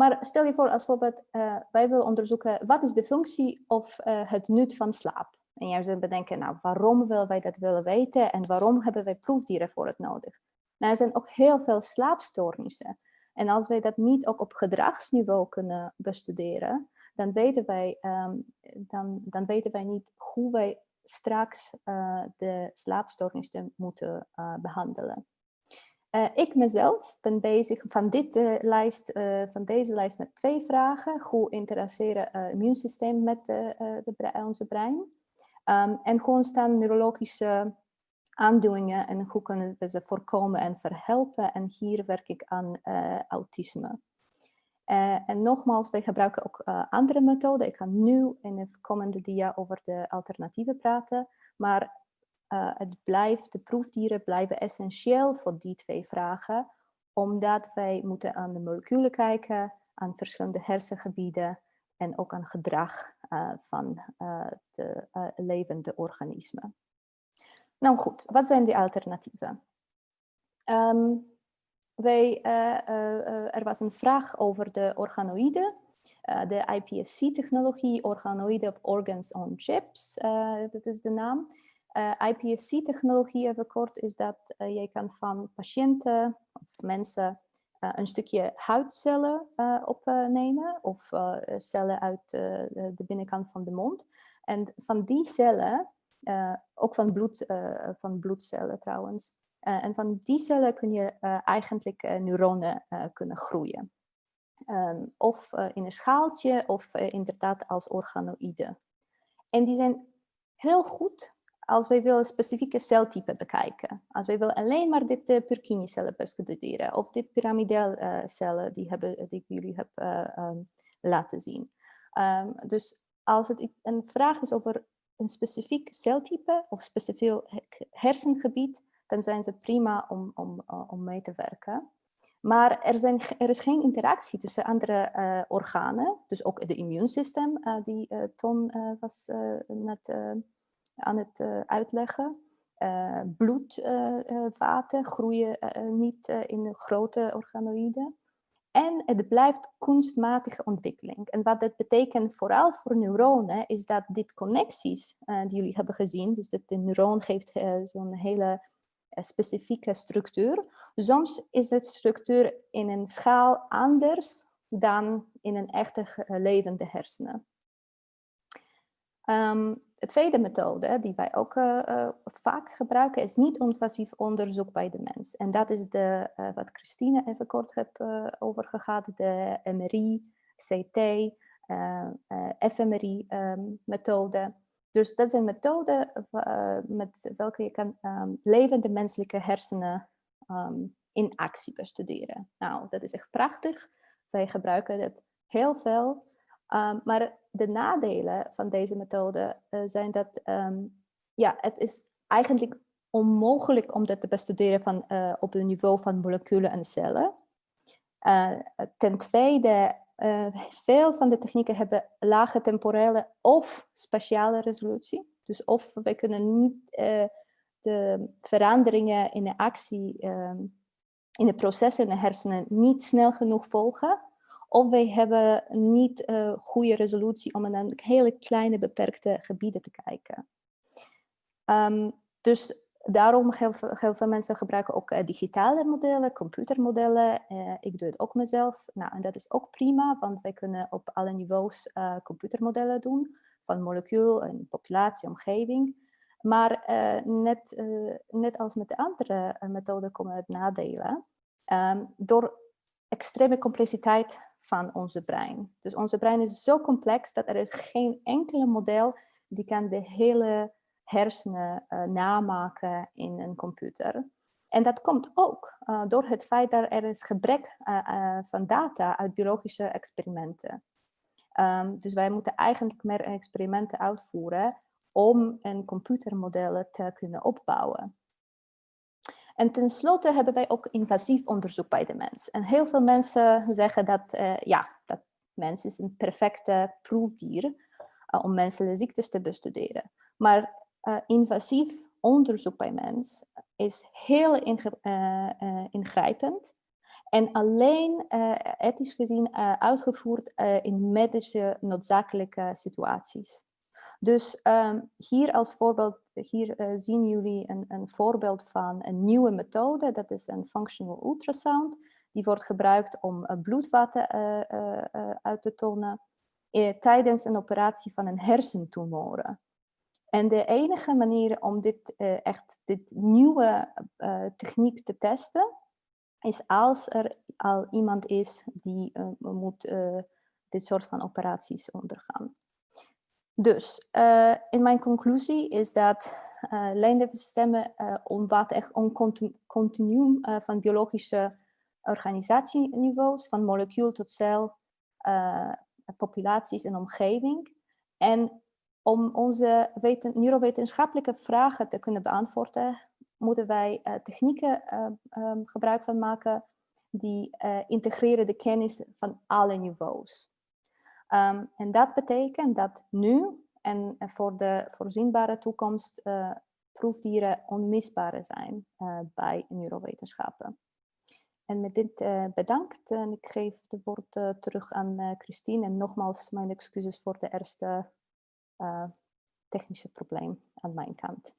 Maar stel je voor als voorbeeld, wij willen onderzoeken wat is de functie of het nut van slaap. En jij zou bedenken, nou, waarom willen wij dat willen weten en waarom hebben wij proefdieren voor het nodig? Nou, er zijn ook heel veel slaapstoornissen. En als wij dat niet ook op gedragsniveau kunnen bestuderen, dan weten wij, um, dan, dan weten wij niet hoe wij straks uh, de slaapstoornissen moeten behandelen. Uh, ik mezelf ben bezig van, dit, lijst, van deze lijst met twee vragen. Hoe interesseren immuunsysteem met de, onze brein? Um, en gewoon staan neurologische aandoeningen en hoe kunnen we ze voorkomen en verhelpen. En hier werk ik aan autisme. En nogmaals, wij gebruiken ook andere methoden. Ik ga nu in de komende dia over de alternatieven praten. Maar het blijft, de proefdieren blijven essentieel voor die twee vragen. Omdat wij moeten aan de moleculen kijken, aan verschillende hersengebieden en ook aan gedrag uh, van uh, de levende organismen. Nou goed, wat zijn die alternatieven? Um, wij, er was een vraag over de organoïden, de iPSC-technologie, organoïden of organs on chips, dat is de naam. iPSC-technologie, even kort, is dat je kan van patiënten of mensen uh, een stukje huidcellen opnemen of cellen uit de binnenkant van de mond. En van die cellen, ook van, bloed, van bloedcellen trouwens, en van die cellen kun je eigenlijk neuronen kunnen groeien. Um, of in een schaaltje of inderdaad als organoïden. En die zijn heel goed als wij willen specifieke celtypen bekijken. Als wij willen alleen maar dit uh, Purkinje-cellen bestuderen of dit piramidel-cellen uh, die, hebben, die ik jullie heb um, laten zien. Um, dus als het een vraag is over een specifiek celtype of specifiek hersengebied, dan zijn ze prima om, om, om mee te werken. Maar er, zijn, er is geen interactie tussen andere organen, dus ook het immuunsysteem, die Ton was net aan het uh, uitleggen. Uh, bloedvaten groeien niet in grote organoïden. En het blijft kunstmatige ontwikkeling. En wat dat betekent vooral voor neuronen, is dat dit connecties die jullie hebben gezien, dus dat de neuron geeft zo'n hele specifieke structuur. Soms is de structuur in een schaal anders dan in een echte levende hersenen. Um, de tweede methode die wij ook uh, uh, vaak gebruiken is niet-invasief onderzoek bij de mens. En dat is de, uh, wat Christine even kort heeft over gehad, de MRI, CT, fMRI um, methode. Dus dat zijn methoden met welke je kan um, levende menselijke hersenen um, in actie bestuderen. Nou, dat is echt prachtig. Wij gebruiken dat heel veel. Um, maar de nadelen van deze methode uh, zijn dat um, ja, het is eigenlijk onmogelijk om dat te bestuderen van, uh, op het niveau van moleculen en cellen. Uh, ten tweede eh, veel van de technieken hebben lage temporele of spatiale resolutie. Dus of we kunnen niet de veranderingen in de actie, uh, in de processen in de hersenen niet snel genoeg volgen. Of wij hebben niet uh, goede resolutie om naar hele kleine beperkte gebieden te kijken. Um, dus daarom heel veel, mensen gebruiken ook uh, digitale modellen, computermodellen. Uh, ik doe het ook mezelf. Nou, en dat is ook prima, want wij kunnen op alle niveaus computermodellen doen. Van molecuul, en populatie, omgeving. Maar net, net als met de andere methoden komen het nadelen. Um, door extreme complexiteit van onze brein. Dus onze brein is zo complex dat er is geen enkele model die kan de hele hersenen uh, namaken in een computer. En dat komt ook uh, door het feit dat er is gebrek uh, van data uit biologische experimenten. Um, dus wij moeten eigenlijk meer experimenten uitvoeren om een computermodellen te kunnen opbouwen. En tenslotte hebben wij ook invasief onderzoek bij de mens. En heel veel mensen zeggen dat, uh, ja, dat mens is een perfecte proefdier uh, om menselijke ziektes te bestuderen. Maar uh, invasief onderzoek bij mens is heel ingrijpend en alleen ethisch gezien uitgevoerd in medische noodzakelijke situaties. Dus um, hier als voorbeeld, hier uh, zien jullie een, een, voorbeeld van een nieuwe methode. Dat is een functional ultrasound. Die wordt gebruikt om uh, bloedvaten uh, uit te tonen tijdens een operatie van een hersentumor. En de enige manier om dit echt dit nieuwe techniek te testen, is als er al iemand is die moet dit soort van operaties ondergaan. Dus uh, in mijn conclusie is dat uh, lijndeelsystemen uh, omvatten echt een continuum van biologische organisatieniveaus, van molecuul tot cel, populaties en omgeving. En om onze neurowetenschappelijke vragen te kunnen beantwoorden, moeten wij technieken um, gebruik van maken die integreren de kennis van alle niveaus. Um, en dat betekent dat nu en voor de voorzienbare toekomst uh, proefdieren onmisbaar zijn uh, bij neurowetenschappen. En met dit uh, bedankt en ik geef het woord terug aan Christine. En nogmaals mijn excuses voor de eerste technische probleem aan mijn kant.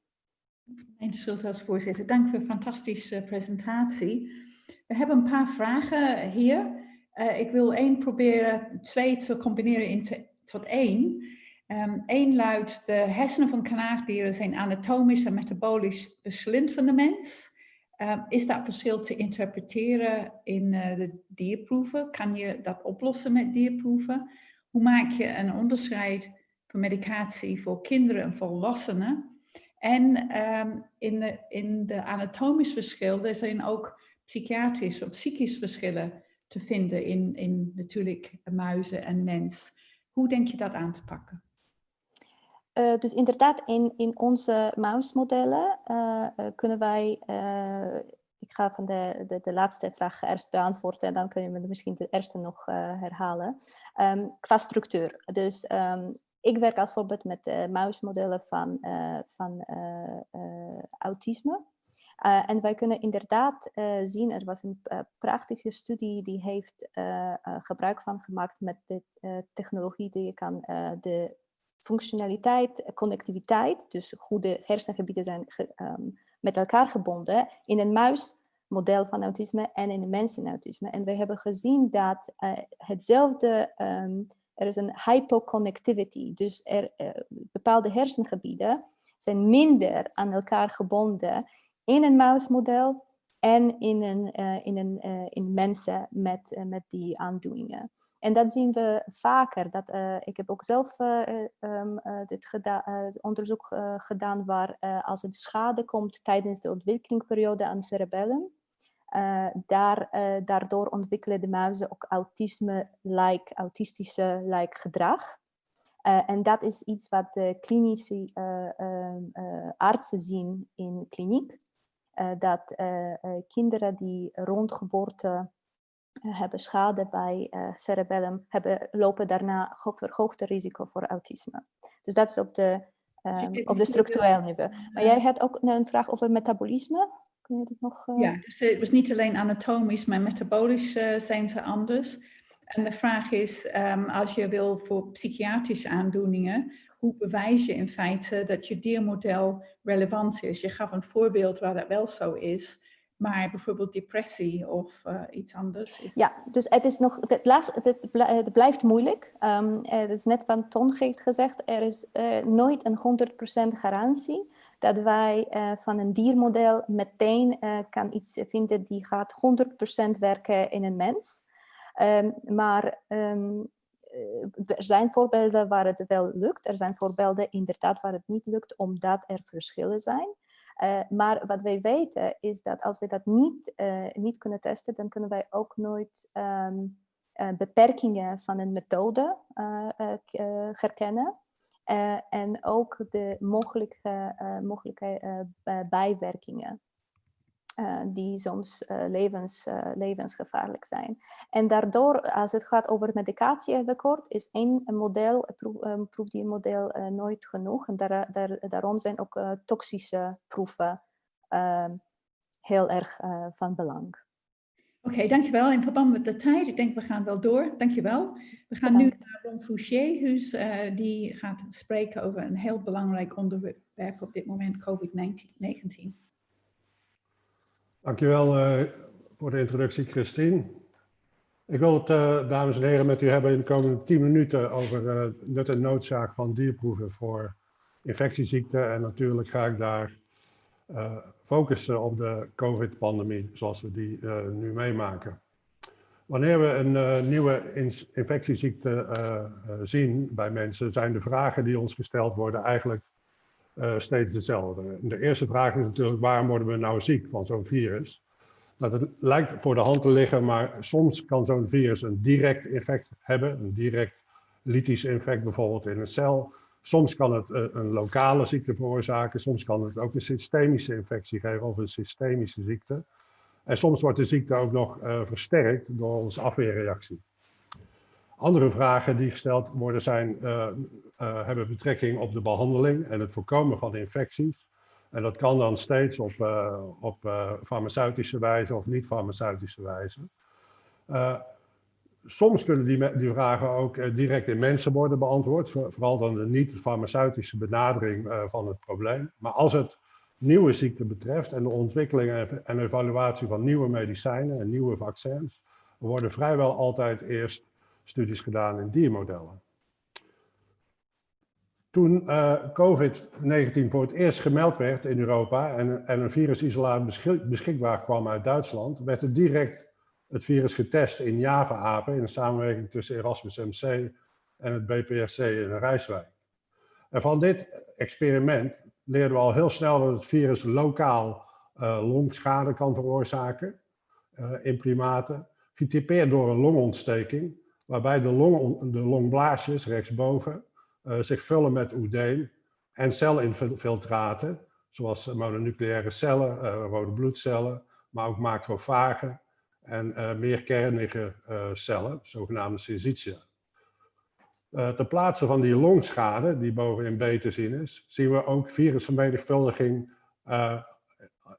Mijn schuld voorzitter. Dank voor een fantastische presentatie. We hebben een paar vragen hier. Uh, ik wil één proberen, twee te combineren in tot één. Eén luidt, de hersenen van kanaagdieren zijn anatomisch en metabolisch verschillend van de mens. Um, is dat verschil te interpreteren in uh, de dierproeven? Kan je dat oplossen met dierproeven? Hoe maak je een onderscheid van medicatie voor kinderen en volwassenen? En um, in, de, in de anatomisch verschil, er zijn ook psychiatrische of psychische verschillen te vinden in, in natuurlijk muizen en mens. Hoe denk je dat aan te pakken? Uh, dus inderdaad, in, in onze muismodellen uh, kunnen wij, ik ga van de, de, de, laatste vraag eerst beantwoorden en dan kunnen we misschien de eerste nog herhalen. Um, qua structuur. Dus um, ik werk als voorbeeld met muismodellen van, van autisme. Uh, en wij kunnen inderdaad uh, zien, er was een uh, prachtige studie die heeft gebruik van gemaakt met de technologie die je kan de functionaliteit, connectiviteit, dus hoe de hersengebieden zijn um, met elkaar gebonden, in een muismodel van autisme en in een mensenautisme. En we hebben gezien dat hetzelfde, um, er is een hypoconnectivity, dus er, bepaalde hersengebieden zijn minder aan elkaar gebonden in een muismodel en in, een, uh, in, een, uh, in mensen met, uh, met die aandoeningen. En dat zien we vaker. Dat, ik heb ook zelf um, dit onderzoek gedaan waar als het schade komt tijdens de ontwikkelingsperiode aan cerebellen, daar, daardoor ontwikkelen de muizen ook autisme-like, autistische-like gedrag. En dat is iets wat de klinische uh, artsen zien in kliniek. Dat kinderen die rond geboorte eh, hebben schade bij cerebellum, hebben, lopen daarna verhoogde risico voor autisme. Dus dat is op de, um, op de structureel niveau. Maar jij had ook een vraag over metabolisme. Kun je dat nog... Uh... Ja, dus het was niet alleen anatomisch, maar metabolisch zijn ze anders. En de vraag is, um, als je wil voor psychiatrische aandoeningen, hoe bewijs je in feite dat je diermodel relevant is? Je gaf een voorbeeld waar dat wel zo is, maar bijvoorbeeld depressie of uh, iets anders. Ja, dus het is nog, het, laatste, het, het blijft moeilijk. Um, het is net wat Ton heeft gezegd, er is nooit een 100% garantie dat wij van een diermodel meteen kan iets vinden die gaat 100% werken in een mens. Um, maar um, er zijn voorbeelden waar het wel lukt. Er zijn voorbeelden inderdaad waar het niet lukt, omdat er verschillen zijn. Uh, maar wat wij weten is dat als we dat niet, uh, niet kunnen testen, dan kunnen wij ook nooit uh, beperkingen van een methode herkennen. en ook de mogelijke, mogelijke bijwerkingen. Uh, die soms uh, levens, uh, levensgevaarlijk zijn. En daardoor, als het gaat over medicatie-record, is één model, proef, um, proefdiermodel nooit genoeg. En daar, daar, daarom zijn ook toxische proeven ehm, heel erg van belang. Oké, okay, dankjewel. In verband met de tijd, ik denk we gaan wel door. Dankjewel. We gaan Bedankt. nu naar Ron Fouché, die gaat spreken over een heel belangrijk onderwerp op dit moment, COVID-19. Dankjewel uh, voor de introductie, Christine. Ik wil het, uh, dames en heren, met u hebben in de komende 10 minuten over uh, nut en noodzaak van dierproeven voor infectieziekten. En natuurlijk ga ik daar focussen op de COVID-pandemie, zoals we die nu meemaken. Wanneer we een nieuwe infectieziekte zien bij mensen, zijn de vragen die ons gesteld worden eigenlijk uh, steeds hetzelfde. De eerste vraag is natuurlijk, waarom worden we nou ziek van zo'n virus? Nou, dat lijkt voor de hand te liggen, maar soms kan zo'n virus een direct effect hebben, een direct lytisch effect bijvoorbeeld in een cel. Soms kan het uh, een lokale ziekte veroorzaken, soms kan het ook een systemische infectie geven of een systemische ziekte. En soms wordt de ziekte ook nog uh, versterkt door onze afweerreactie. Andere vragen die gesteld worden zijn, uh, hebben betrekking op de behandeling en het voorkomen van infecties. En dat kan dan steeds op, uh, op farmaceutische wijze of niet-farmaceutische wijze. soms kunnen die, die vragen ook direct in mensen worden beantwoord, vooral dan de niet-farmaceutische benadering van het probleem. Maar als het nieuwe ziekte betreft en de ontwikkeling en evaluatie van nieuwe medicijnen en nieuwe vaccins, worden vrijwel altijd eerst studies gedaan in diermodellen. Toen uh, COVID-19 voor het eerst gemeld werd in Europa en, en een virusisolaat beschik beschikbaar kwam uit Duitsland, werd er direct het virus getest in Java-apen in samenwerking tussen Erasmus MC en het BPRC in Rijswijk. En van dit experiment leerden we al heel snel dat het virus lokaal uh, longschade kan veroorzaken uh, in primaten, getypeerd door een longontsteking waarbij de, long, de longblaasjes rechtsboven zich vullen met oedeen en celinfiltraten, zoals mononucleaire cellen, uh, rode bloedcellen, maar ook macrofagen en uh, meerkernige cellen, zogenaamde syncytia. ter plaatse van die longschade, die bovenin B te zien is, zien we ook virusvermenigvuldiging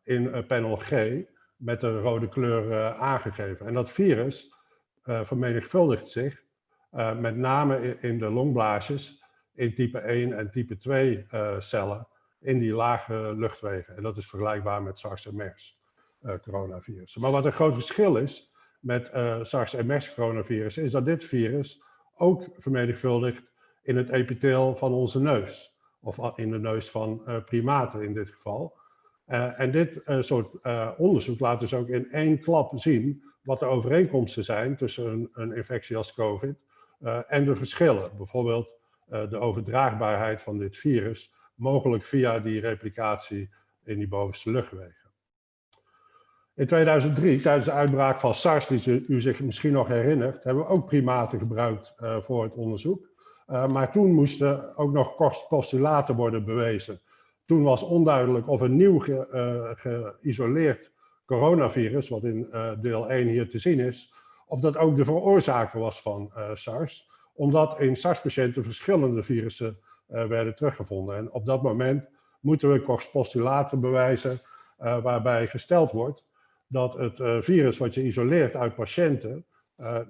in panel G met de rode kleur aangegeven. En dat virus uh, vermenigvuldigt zich, uh, met name in, de longblaasjes in type 1 en type 2 uh, eh, cellen in die lage luchtwegen. En dat is vergelijkbaar met SARS en MERS coronavirus. Maar wat een groot verschil is met SARS en MERS coronavirus, is dat dit virus ook vermenigvuldigt in het epitheel van onze neus. Of in de neus van primaten in dit geval. en dit soort onderzoek laat dus ook in één klap zien wat de overeenkomsten zijn tussen een, een infectie als COVID uh, en de verschillen. Bijvoorbeeld uh, de overdraagbaarheid van dit virus, mogelijk via die replicatie in die bovenste luchtwegen. In 2003, tijdens de uitbraak van SARS, die u zich misschien nog herinnert, hebben we ook primaten gebruikt uh, voor het onderzoek. maar toen moesten ook nog postulaten worden bewezen. Toen was onduidelijk of een nieuw geïsoleerd coronavirus, wat in deel 1 hier te zien is, of dat ook de veroorzaker was van SARS, omdat in SARS-patiënten verschillende virussen werden teruggevonden. En op dat moment moeten we postulaten bewijzen waarbij gesteld wordt dat het virus wat je isoleert uit patiënten,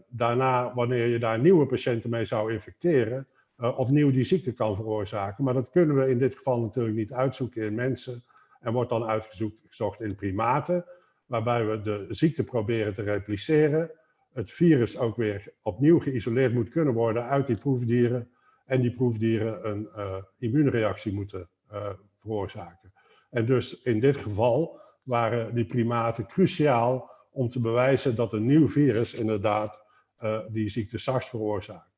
daarna, wanneer je daar nieuwe patiënten mee zou infecteren, opnieuw die ziekte kan veroorzaken. Maar dat kunnen we in dit geval natuurlijk niet uitzoeken in mensen en wordt dan uitgezocht in primaten, waarbij we de ziekte proberen te repliceren, het virus ook weer opnieuw geïsoleerd moet kunnen worden uit die proefdieren en die proefdieren een uh, immuunreactie moeten uh, veroorzaken. En dus in dit geval waren die primaten cruciaal om te bewijzen dat een nieuw virus inderdaad uh, die ziekte SARS veroorzaakt.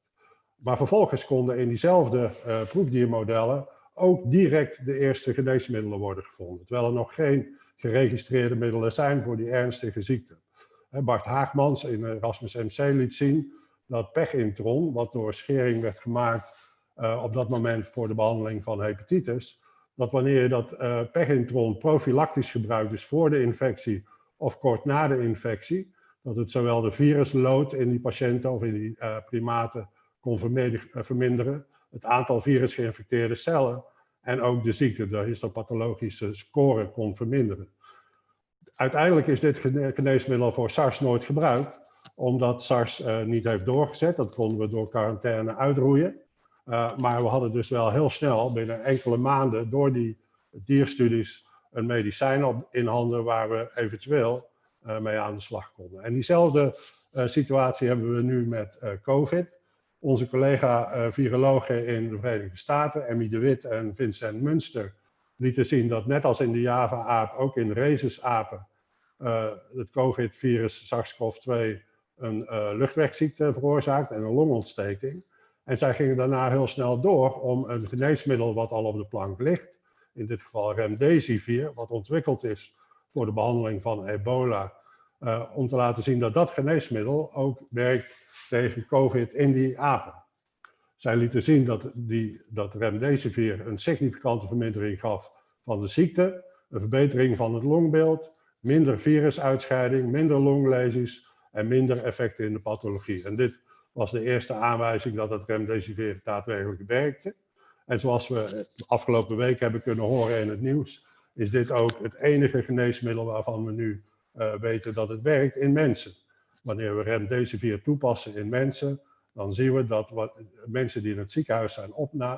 Maar vervolgens konden in diezelfde proefdiermodellen ook direct de eerste geneesmiddelen worden gevonden. Terwijl er nog geen geregistreerde middelen zijn voor die ernstige ziekte. Bart Haagmans in Erasmus MC liet zien dat pechintron, wat door schering werd gemaakt uh, op dat moment voor de behandeling van hepatitis, dat wanneer je dat uh, pechintron profilactisch gebruikt, dus voor de infectie of kort na de infectie, dat het zowel de viruslood in die patiënten of in die primaten kon eh, verminderen, het aantal virusgeïnfecteerde cellen en ook de ziekte, de histopathologische score kon verminderen. Uiteindelijk is dit geneesmiddel voor SARS nooit gebruikt, omdat SARS uh, niet heeft doorgezet. Dat konden we door quarantaine uitroeien. Uh, maar we hadden dus wel heel snel, binnen enkele maanden, door die dierstudies, een medicijn in handen waar we eventueel uh, mee aan de slag konden. En diezelfde situatie hebben we nu met COVID. Onze collega-virologen in de Verenigde Staten, Emmy de Wit en Vincent Munster, lieten zien dat net als in de Java-aap, ook in rhesusapen, uh, het COVID-virus SARS-CoV-2 een uh, luchtwegziekte veroorzaakt en een longontsteking. En zij gingen daarna heel snel door om een geneesmiddel wat al op de plank ligt, in dit geval remdesivir, wat ontwikkeld is voor de behandeling van ebola, uh, om te laten zien dat dat geneesmiddel ook werkt tegen COVID in die apen. Zij lieten zien dat, die, dat remdesivir een significante vermindering gaf van de ziekte, een verbetering van het longbeeld, minder virusuitscheiding, minder longlesies en minder effecten in de pathologie. En dit was de eerste aanwijzing dat het remdesivir daadwerkelijk werkte. En zoals we afgelopen week hebben kunnen horen in het nieuws, is dit ook het enige geneesmiddel waarvan we nu uh, weten dat het werkt in mensen wanneer we remdesivir toepassen in mensen, dan zien we dat wat, mensen die in het ziekenhuis zijn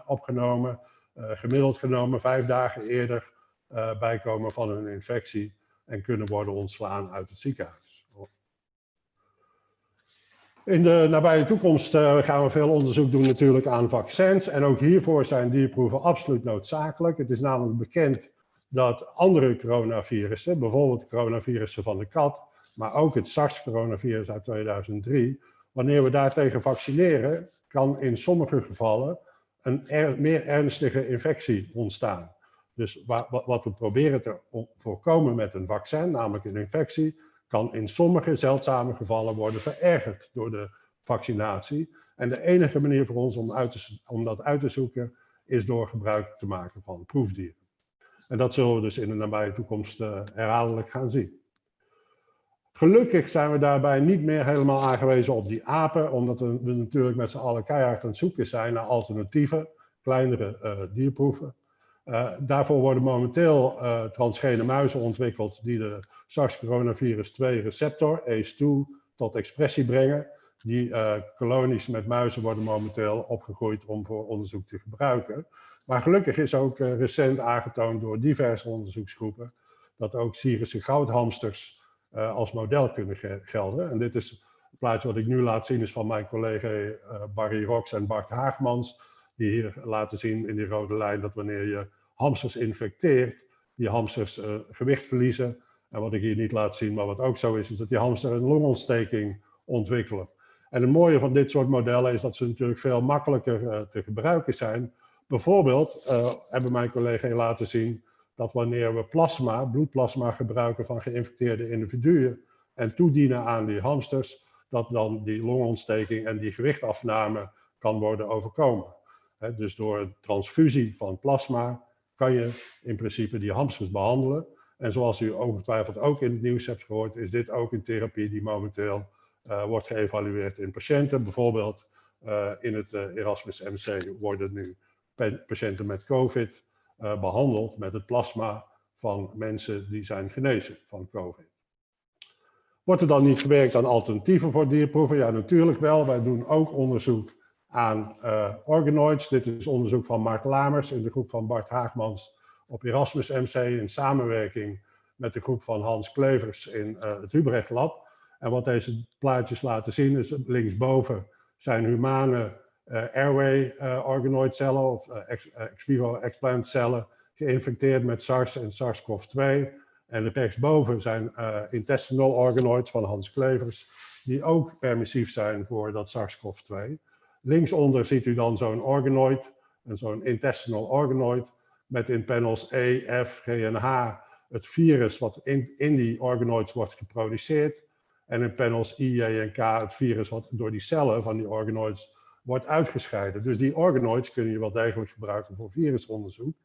opgenomen, uh, gemiddeld genomen vijf dagen eerder uh, bijkomen van een infectie en kunnen worden ontslaan uit het ziekenhuis. In de nabije toekomst uh, gaan we veel onderzoek doen natuurlijk aan vaccins. En ook hiervoor zijn dierproeven absoluut noodzakelijk. Het is namelijk bekend dat andere coronavirussen, bijvoorbeeld coronavirussen van de kat, maar ook het SARS-coronavirus uit 2003, wanneer we daartegen vaccineren, kan in sommige gevallen een er, meer ernstige infectie ontstaan. Dus wat we proberen te voorkomen met een vaccin, namelijk een infectie, kan in sommige zeldzame gevallen worden verergerd door de vaccinatie. En de enige manier voor ons om, om dat uit te zoeken is door gebruik te maken van proefdieren. En dat zullen we dus in de nabije toekomst uh, herhaaldelijk gaan zien. Gelukkig zijn we daarbij niet meer helemaal aangewezen op die apen, omdat we natuurlijk met z'n allen keihard aan het zoeken zijn naar alternatieven, kleinere uh, dierproeven. Uh, daarvoor worden momenteel uh, transgene muizen ontwikkeld die de SARS-coronavirus 2 receptor, ACE2, tot expressie brengen. Die kolonies met muizen worden momenteel opgegroeid om voor onderzoek te gebruiken. Maar gelukkig is ook recent aangetoond door diverse onderzoeksgroepen dat ook Syrische goudhamsters uh, als model kunnen gelden. En dit is het plaatje wat ik nu laat zien is van mijn collega uh, Barry Rox en Bart Haagmans. Die hier laten zien in die rode lijn dat wanneer je hamsters infecteert, die hamsters uh, gewicht verliezen. En wat ik hier niet laat zien, maar wat ook zo is, is dat die hamsters een longontsteking ontwikkelen. En het mooie van dit soort modellen is dat ze natuurlijk veel makkelijker te gebruiken zijn. Bijvoorbeeld hebben mijn collega laten zien dat wanneer we plasma, bloedplasma gebruiken van geïnfecteerde individuen en toedienen aan die hamsters, dat dan die longontsteking en die gewichtafname kan worden overkomen. dus door transfusie van plasma kan je in principe die hamsters behandelen. En zoals u ongetwijfeld ook in het nieuws hebt gehoord, is dit ook een therapie die momenteel wordt geëvalueerd in patiënten. Bijvoorbeeld in het Erasmus MC worden nu patiënten met COVID behandeld met het plasma van mensen die zijn genezen van COVID. Wordt er dan niet gewerkt aan alternatieven voor dierproeven? Ja, natuurlijk wel. Wij doen ook onderzoek aan uh, organoids. Dit is onderzoek van Mark Lamers in de groep van Bart Haagmans op Erasmus MC in samenwerking met de groep van Hans Klevers in uh, het Hubrecht Lab. En wat deze plaatjes laten zien is linksboven zijn humane airway organoid cellen of ex, ex, vivo explant cellen geïnfecteerd met SARS en SARS-CoV-2. En rechtsboven zijn intestinal organoids van Hans Klevers, die ook permissief zijn voor dat SARS-CoV-2. Linksonder ziet u dan zo'n organoid, zo'n intestinal organoid, met in panels E, F, G en H het virus wat in, in die organoids wordt geproduceerd. En in panels I, J en K het virus wat door die cellen van die organoids wordt uitgescheiden. Dus die organoids kun je wel degelijk gebruiken voor virusonderzoek.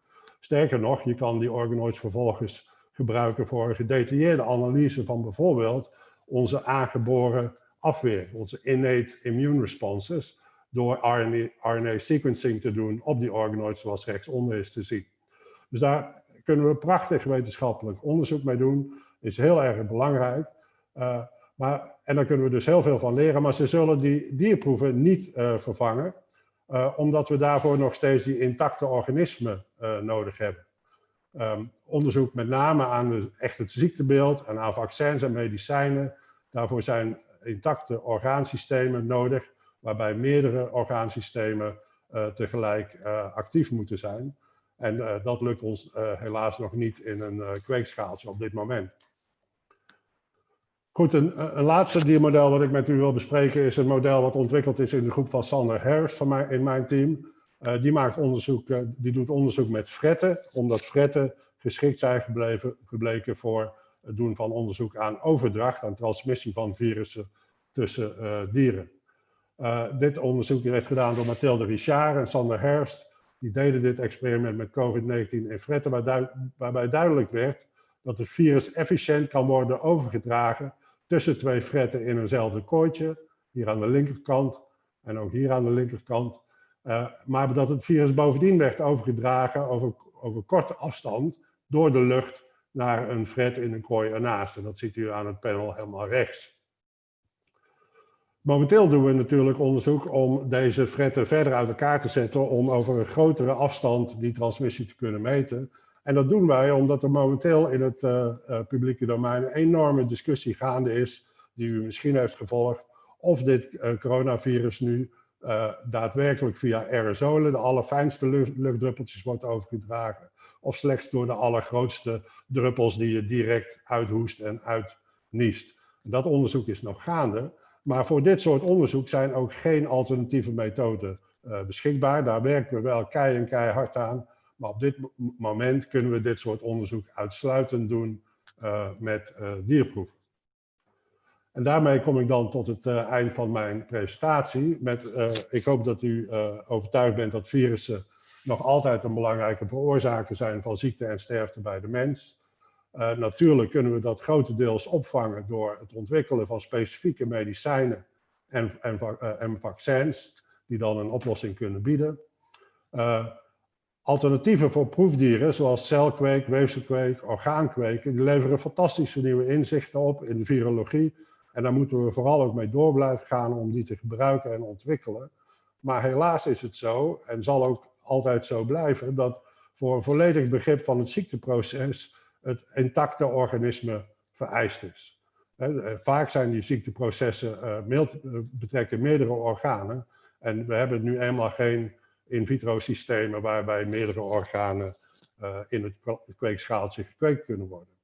Sterker nog, je kan die organoids vervolgens gebruiken voor een gedetailleerde analyse van bijvoorbeeld onze aangeboren afweer, onze innate immune responses, door RNA, RNA sequencing te doen op die organoids zoals rechtsonder is te zien. Dus daar kunnen we prachtig wetenschappelijk onderzoek mee doen, is heel erg belangrijk. Uh, maar, en daar kunnen we dus heel veel van leren, maar ze zullen die dierproeven niet uh, vervangen, uh, omdat we daarvoor nog steeds die intacte organismen nodig hebben. Um, onderzoek met name aan de, echt het ziektebeeld en aan vaccins en medicijnen. Daarvoor zijn intacte orgaansystemen nodig, waarbij meerdere orgaansystemen tegelijk actief moeten zijn. En dat lukt ons helaas nog niet in een kweekschaaltje op dit moment. Goed, een, een, laatste diermodel wat ik met u wil bespreken is een model wat ontwikkeld is in de groep van Sander Harris van mij, in mijn team. Uh, die, uh, die doet onderzoek met fretten, omdat fretten geschikt zijn gebleken voor het doen van onderzoek aan overdracht, aan transmissie van virussen tussen dieren. dit onderzoek werd gedaan door Mathilde Richard en Sander Herst. Die deden dit experiment met COVID-19 in fretten, waarbij duidelijk werd dat het virus efficiënt kan worden overgedragen tussen twee fretten in eenzelfde kooitje, hier aan de linkerkant en ook hier aan de linkerkant, uh, maar dat het virus bovendien werd overgedragen over, over korte afstand door de lucht naar een fret in een kooi ernaast. En dat ziet u aan het panel helemaal rechts. Momenteel doen we natuurlijk onderzoek om deze fretten verder uit elkaar te zetten om over een grotere afstand die transmissie te kunnen meten. En dat doen wij omdat er momenteel in het uh, uh, publieke domein een enorme discussie gaande is, die u misschien heeft gevolgd, of dit uh, coronavirus nu daadwerkelijk via aerosolen, de allerfijnste lucht, luchtdruppeltjes, wordt overgedragen. Of slechts door de allergrootste druppels die je direct uithoest en uitniest. Dat onderzoek is nog gaande. Maar voor dit soort onderzoek zijn ook geen alternatieve methoden beschikbaar. Daar werken we wel keihard aan. Maar op dit moment kunnen we dit soort onderzoek uitsluitend doen uh, met dierproeven. En daarmee kom ik dan tot het uh, eind van mijn presentatie. Met, uh, ik hoop dat u uh, overtuigd bent dat virussen nog altijd een belangrijke veroorzaker zijn van ziekte en sterfte bij de mens. natuurlijk kunnen we dat grotendeels opvangen door het ontwikkelen van specifieke medicijnen en, en, en vaccins, die dan een oplossing kunnen bieden. Alternatieven voor proefdieren, zoals celkweek, weefselkweek, orgaankweken, die leveren fantastische nieuwe inzichten op in de virologie en daar moeten we vooral ook mee door blijven gaan om die te gebruiken en ontwikkelen. Maar helaas is het zo, en zal ook altijd zo blijven, dat voor een volledig begrip van het ziekteproces het intacte organisme vereist is. Vaak zijn die ziekteprocessen uh, betrekken meerdere organen. En we hebben nu eenmaal geen in vitro systemen waarbij meerdere organen uh, in het kweekschaaltje gekweekt kunnen worden.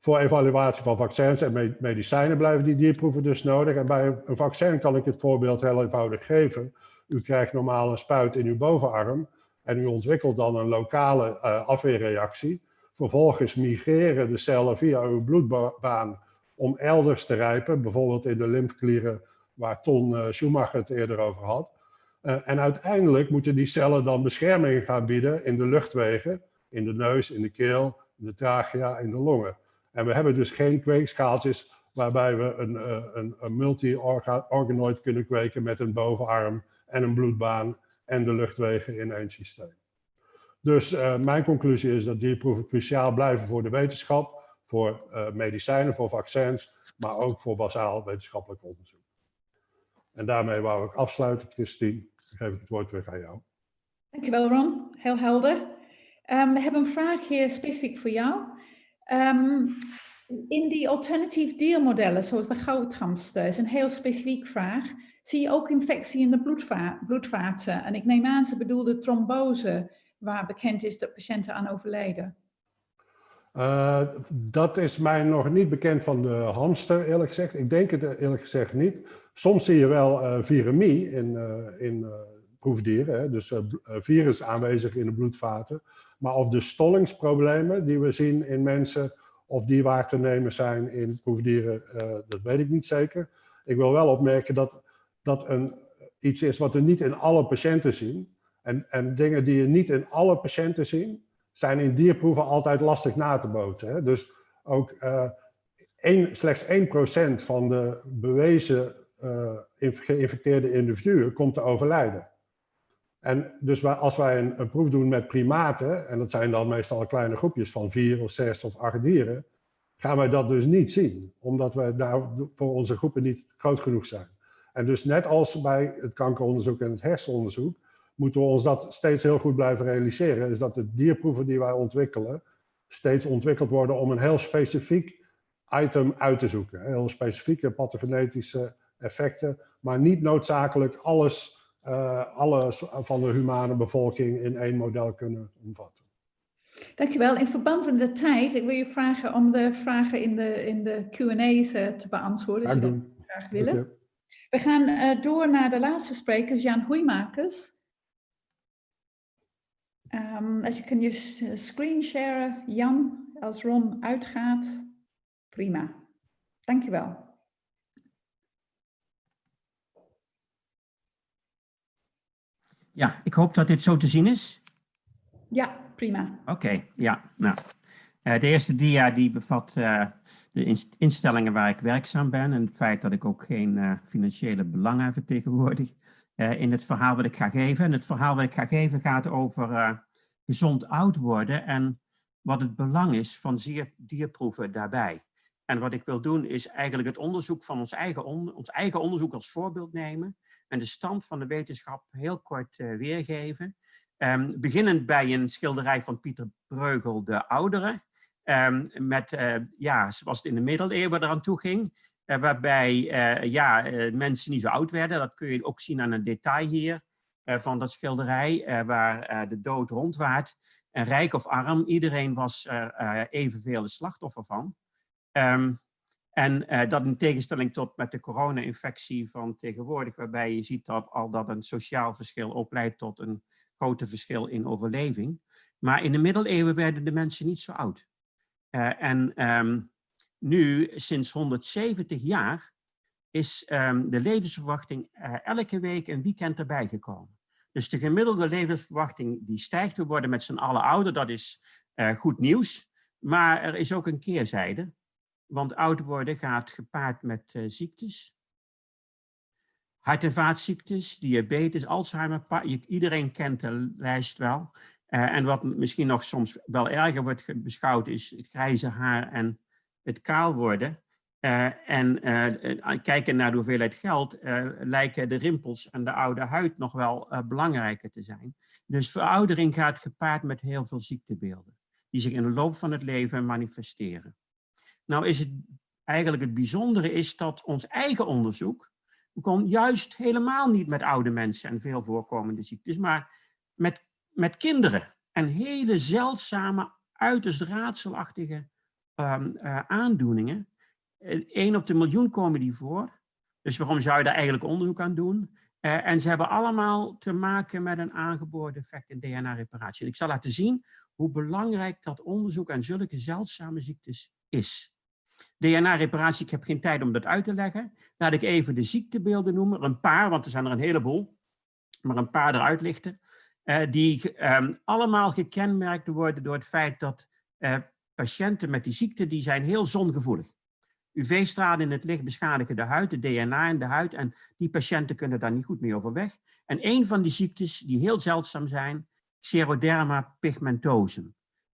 Voor evaluatie van vaccins en medicijnen blijven die dierproeven dus nodig. En bij een vaccin kan ik het voorbeeld heel eenvoudig geven. U krijgt normaal een spuit in uw bovenarm en u ontwikkelt dan een lokale uh, afweerreactie. Vervolgens migreren de cellen via uw bloedbaan om elders te rijpen, bijvoorbeeld in de lymfeklieren waar Ton uh, Schumacher het eerder over had. Uh, en uiteindelijk moeten die cellen dan bescherming gaan bieden in de luchtwegen, in de neus, in de keel, in de trachea, in de longen. En we hebben dus geen kweekschaaltjes waarbij we een, eh, een, een multi-organoid kunnen kweken met een bovenarm en een bloedbaan en de luchtwegen in één systeem. Dus uh, mijn conclusie is dat dierproeven cruciaal blijven voor de wetenschap, voor uh, medicijnen, voor vaccins, maar ook voor basaal wetenschappelijk onderzoek. En daarmee wou ik afsluiten, Christine. Geef ik het woord weer aan jou. Dankjewel Ron, heel helder. Um, we hebben een vraag hier specifiek voor jou. Um, in die alternatief diermodellen, zoals de goudgamster, is een heel specifiek vraag. Zie je ook infectie in de bloedva bloedvaten? En ik neem aan, ze bedoelde trombose, waar bekend is dat patiënten aan overlijden. Uh, dat is mij nog niet bekend van de hamster, eerlijk gezegd. Ik denk het eerlijk gezegd niet. Soms zie je wel uh, viremie in, in proefdieren, hè? dus virus aanwezig in de bloedvaten. Maar of de stollingsproblemen die we zien in mensen, of die waar te nemen zijn in proefdieren, dat weet ik niet zeker. Ik wil wel opmerken dat dat een, iets is wat we niet in alle patiënten zien. En, en dingen die je niet in alle patiënten zien, zijn in dierproeven altijd lastig na te boten. Hè? Dus ook uh, één, slechts 1% van de bewezen uh, geïnfecteerde individuen komt te overlijden. En dus als wij een, een, proef doen met primaten, en dat zijn dan meestal kleine groepjes van vier of zes of acht dieren, gaan wij dat dus niet zien, omdat we daar voor onze groepen niet groot genoeg zijn. En dus net als bij het kankeronderzoek en het hersenonderzoek, moeten we ons dat steeds heel goed blijven realiseren, is dat de dierproeven die wij ontwikkelen, steeds ontwikkeld worden om een heel specifiek item uit te zoeken. Heel specifieke pathogenetische effecten, maar niet noodzakelijk alles, uh, alles van de humane bevolking in één model kunnen omvatten. Dankjewel. In verband met de tijd, ik wil je vragen om de vragen in de, in de Q&A's uh, te beantwoorden, als je dat graag willen. We gaan uh, door naar de laatste spreker, Jan Hoeimakers. Um, als je kunt je screen sharen, Jan, als Ron uitgaat, prima. Dankjewel. Ja, ik hoop dat dit zo te zien is. Ja, prima. Oké, okay, ja. Nou, uh, de eerste dia die bevat uh, de instellingen waar ik werkzaam ben en het feit dat ik ook geen uh, financiële belangen vertegenwoordig in het verhaal wat ik ga geven. En het verhaal wat ik ga geven gaat over gezond oud worden en wat het belang is van dierproeven daarbij. En wat ik wil doen is eigenlijk het onderzoek van ons eigen, on ons eigen onderzoek als voorbeeld nemen en de stand van de wetenschap heel kort uh, weergeven. Um, beginnend bij een schilderij van Pieter Breugel de Oudere, um, met, ja, zoals het in de middeleeuwen eraan toe ging, waarbij ja, mensen niet zo oud werden. Dat kun je ook zien aan een detail hier. Eh, van dat schilderij eh, waar eh, de dood rondwaart. En rijk of arm, iedereen was er evenveel de slachtoffer van. Um, en dat in tegenstelling tot met de corona-infectie van tegenwoordig, waarbij je ziet dat al dat een sociaal verschil ook leidt tot een grote verschil in overleving. Maar in de middeleeuwen werden de mensen niet zo oud. En um, nu, sinds 170 jaar, is um, de levensverwachting uh, elke week een weekend erbij gekomen. Dus de gemiddelde levensverwachting die stijgt. We worden met z'n allen ouder, dat is uh, goed nieuws. Maar er is ook een keerzijde. Want oud worden gaat gepaard met uh, ziektes. Hart- en vaatziektes, diabetes, Alzheimer. Iedereen kent de lijst wel. En wat misschien nog soms wel erger wordt beschouwd is het grijze haar en het kaal worden. Uh, en uh, kijken naar de hoeveelheid geld, uh, lijken de rimpels en de oude huid nog wel belangrijker te zijn. Dus veroudering gaat gepaard met heel veel ziektebeelden, die zich in de loop van het leven manifesteren. Nou is het eigenlijk het bijzondere is dat ons eigen onderzoek begon juist helemaal niet met oude mensen en veel voorkomende ziektes, maar met, met kinderen en hele zeldzame, uiterst raadselachtige um, aandoeningen Eén op de miljoen komen die voor. Dus waarom zou je daar eigenlijk onderzoek aan doen? Uh, en ze hebben allemaal te maken met een aangeboren defect in DNA-reparatie. En ik zal laten zien hoe belangrijk dat onderzoek aan zulke zeldzame ziektes is. DNA-reparatie, ik heb geen tijd om dat uit te leggen. Laat ik even de ziektebeelden noemen. Een paar, want er zijn er een heleboel. Maar een paar eruit lichten. Uh, die um, allemaal gekenmerkt worden door het feit dat patiënten met die ziekte, die zijn heel zongevoelig. UV-stralen in het licht beschadigen de huid, de DNA in de huid en die patiënten kunnen daar niet goed mee overweg. En een van die ziektes die heel zeldzaam zijn, xeroderma pigmentosum.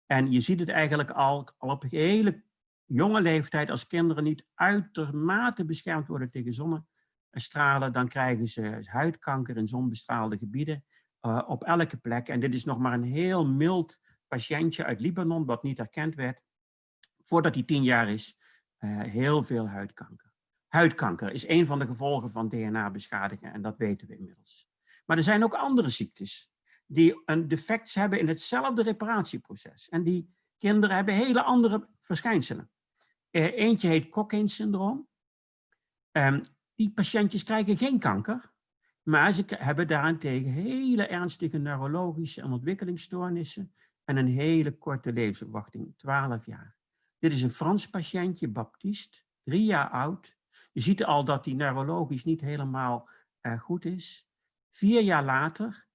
En je ziet het eigenlijk al, al op hele jonge leeftijd, als kinderen niet uitermate beschermd worden tegen zonnestralen, dan krijgen ze huidkanker in zonbestraalde gebieden uh, op elke plek. En dit is nog maar een heel mild patiëntje uit Libanon, wat niet erkend werd, voordat hij tien jaar is, uh, heel veel huidkanker. Huidkanker is een van de gevolgen van DNA-beschadiging en dat weten we inmiddels. Maar er zijn ook andere ziektes die een defect hebben in hetzelfde reparatieproces. En die kinderen hebben hele andere verschijnselen. Uh, eentje heet Cockayne-syndroom. Um, die patiëntjes krijgen geen kanker, maar ze hebben daarentegen hele ernstige neurologische en ontwikkelingsstoornissen en een hele korte levensverwachting, 12 jaar. Dit is een Frans patiëntje, Baptiste, drie jaar oud. Je ziet al dat hij neurologisch niet helemaal uh, goed is. Vier jaar later,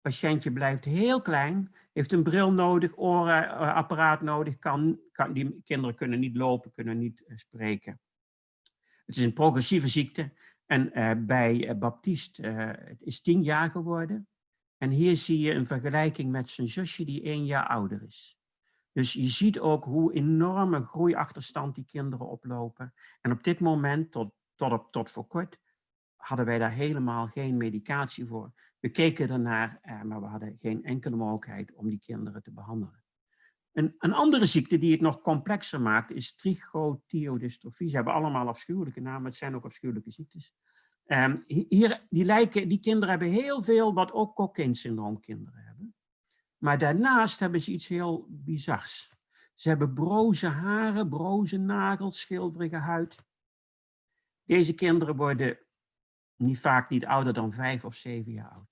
patiëntje blijft heel klein, heeft een bril nodig, oorapparaat nodig, kan, kan, die kinderen kunnen niet lopen, kunnen niet uh, spreken. Het is een progressieve ziekte en bij Baptiste, het is tien jaar geworden. En hier zie je een vergelijking met zijn zusje die één jaar ouder is. Dus je ziet ook hoe enorme groeiachterstand die kinderen oplopen. En op dit moment, tot, tot, tot voor kort, hadden wij daar helemaal geen medicatie voor. We keken ernaar, eh, maar we hadden geen enkele mogelijkheid om die kinderen te behandelen. Een, een andere ziekte die het nog complexer maakt is trichothiodystrophie. Ze hebben allemaal afschuwelijke namen, het zijn ook afschuwelijke ziektes. Um, hier, die, lijken, die kinderen hebben heel veel wat ook Cockayne-syndroom kinderen hebben. Maar daarnaast hebben ze iets heel bizars. Ze hebben broze haren, broze nagels, schilderige huid. Deze kinderen worden niet vaak niet ouder dan vijf of zeven jaar oud.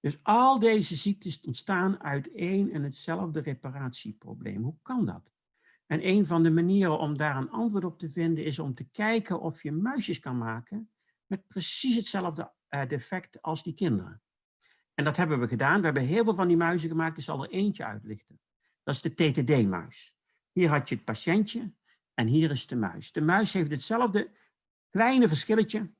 Dus al deze ziektes ontstaan uit één en hetzelfde reparatieprobleem. Hoe kan dat? En een van de manieren om daar een antwoord op te vinden is om te kijken of je muisjes kan maken met precies hetzelfde uh, defect als die kinderen. En dat hebben we gedaan. We hebben heel veel van die muizen gemaakt. Ik zal er eentje uitlichten. Dat is de TTD-muis. Hier had je het patiëntje en hier is de muis. De muis heeft hetzelfde kleine verschilletje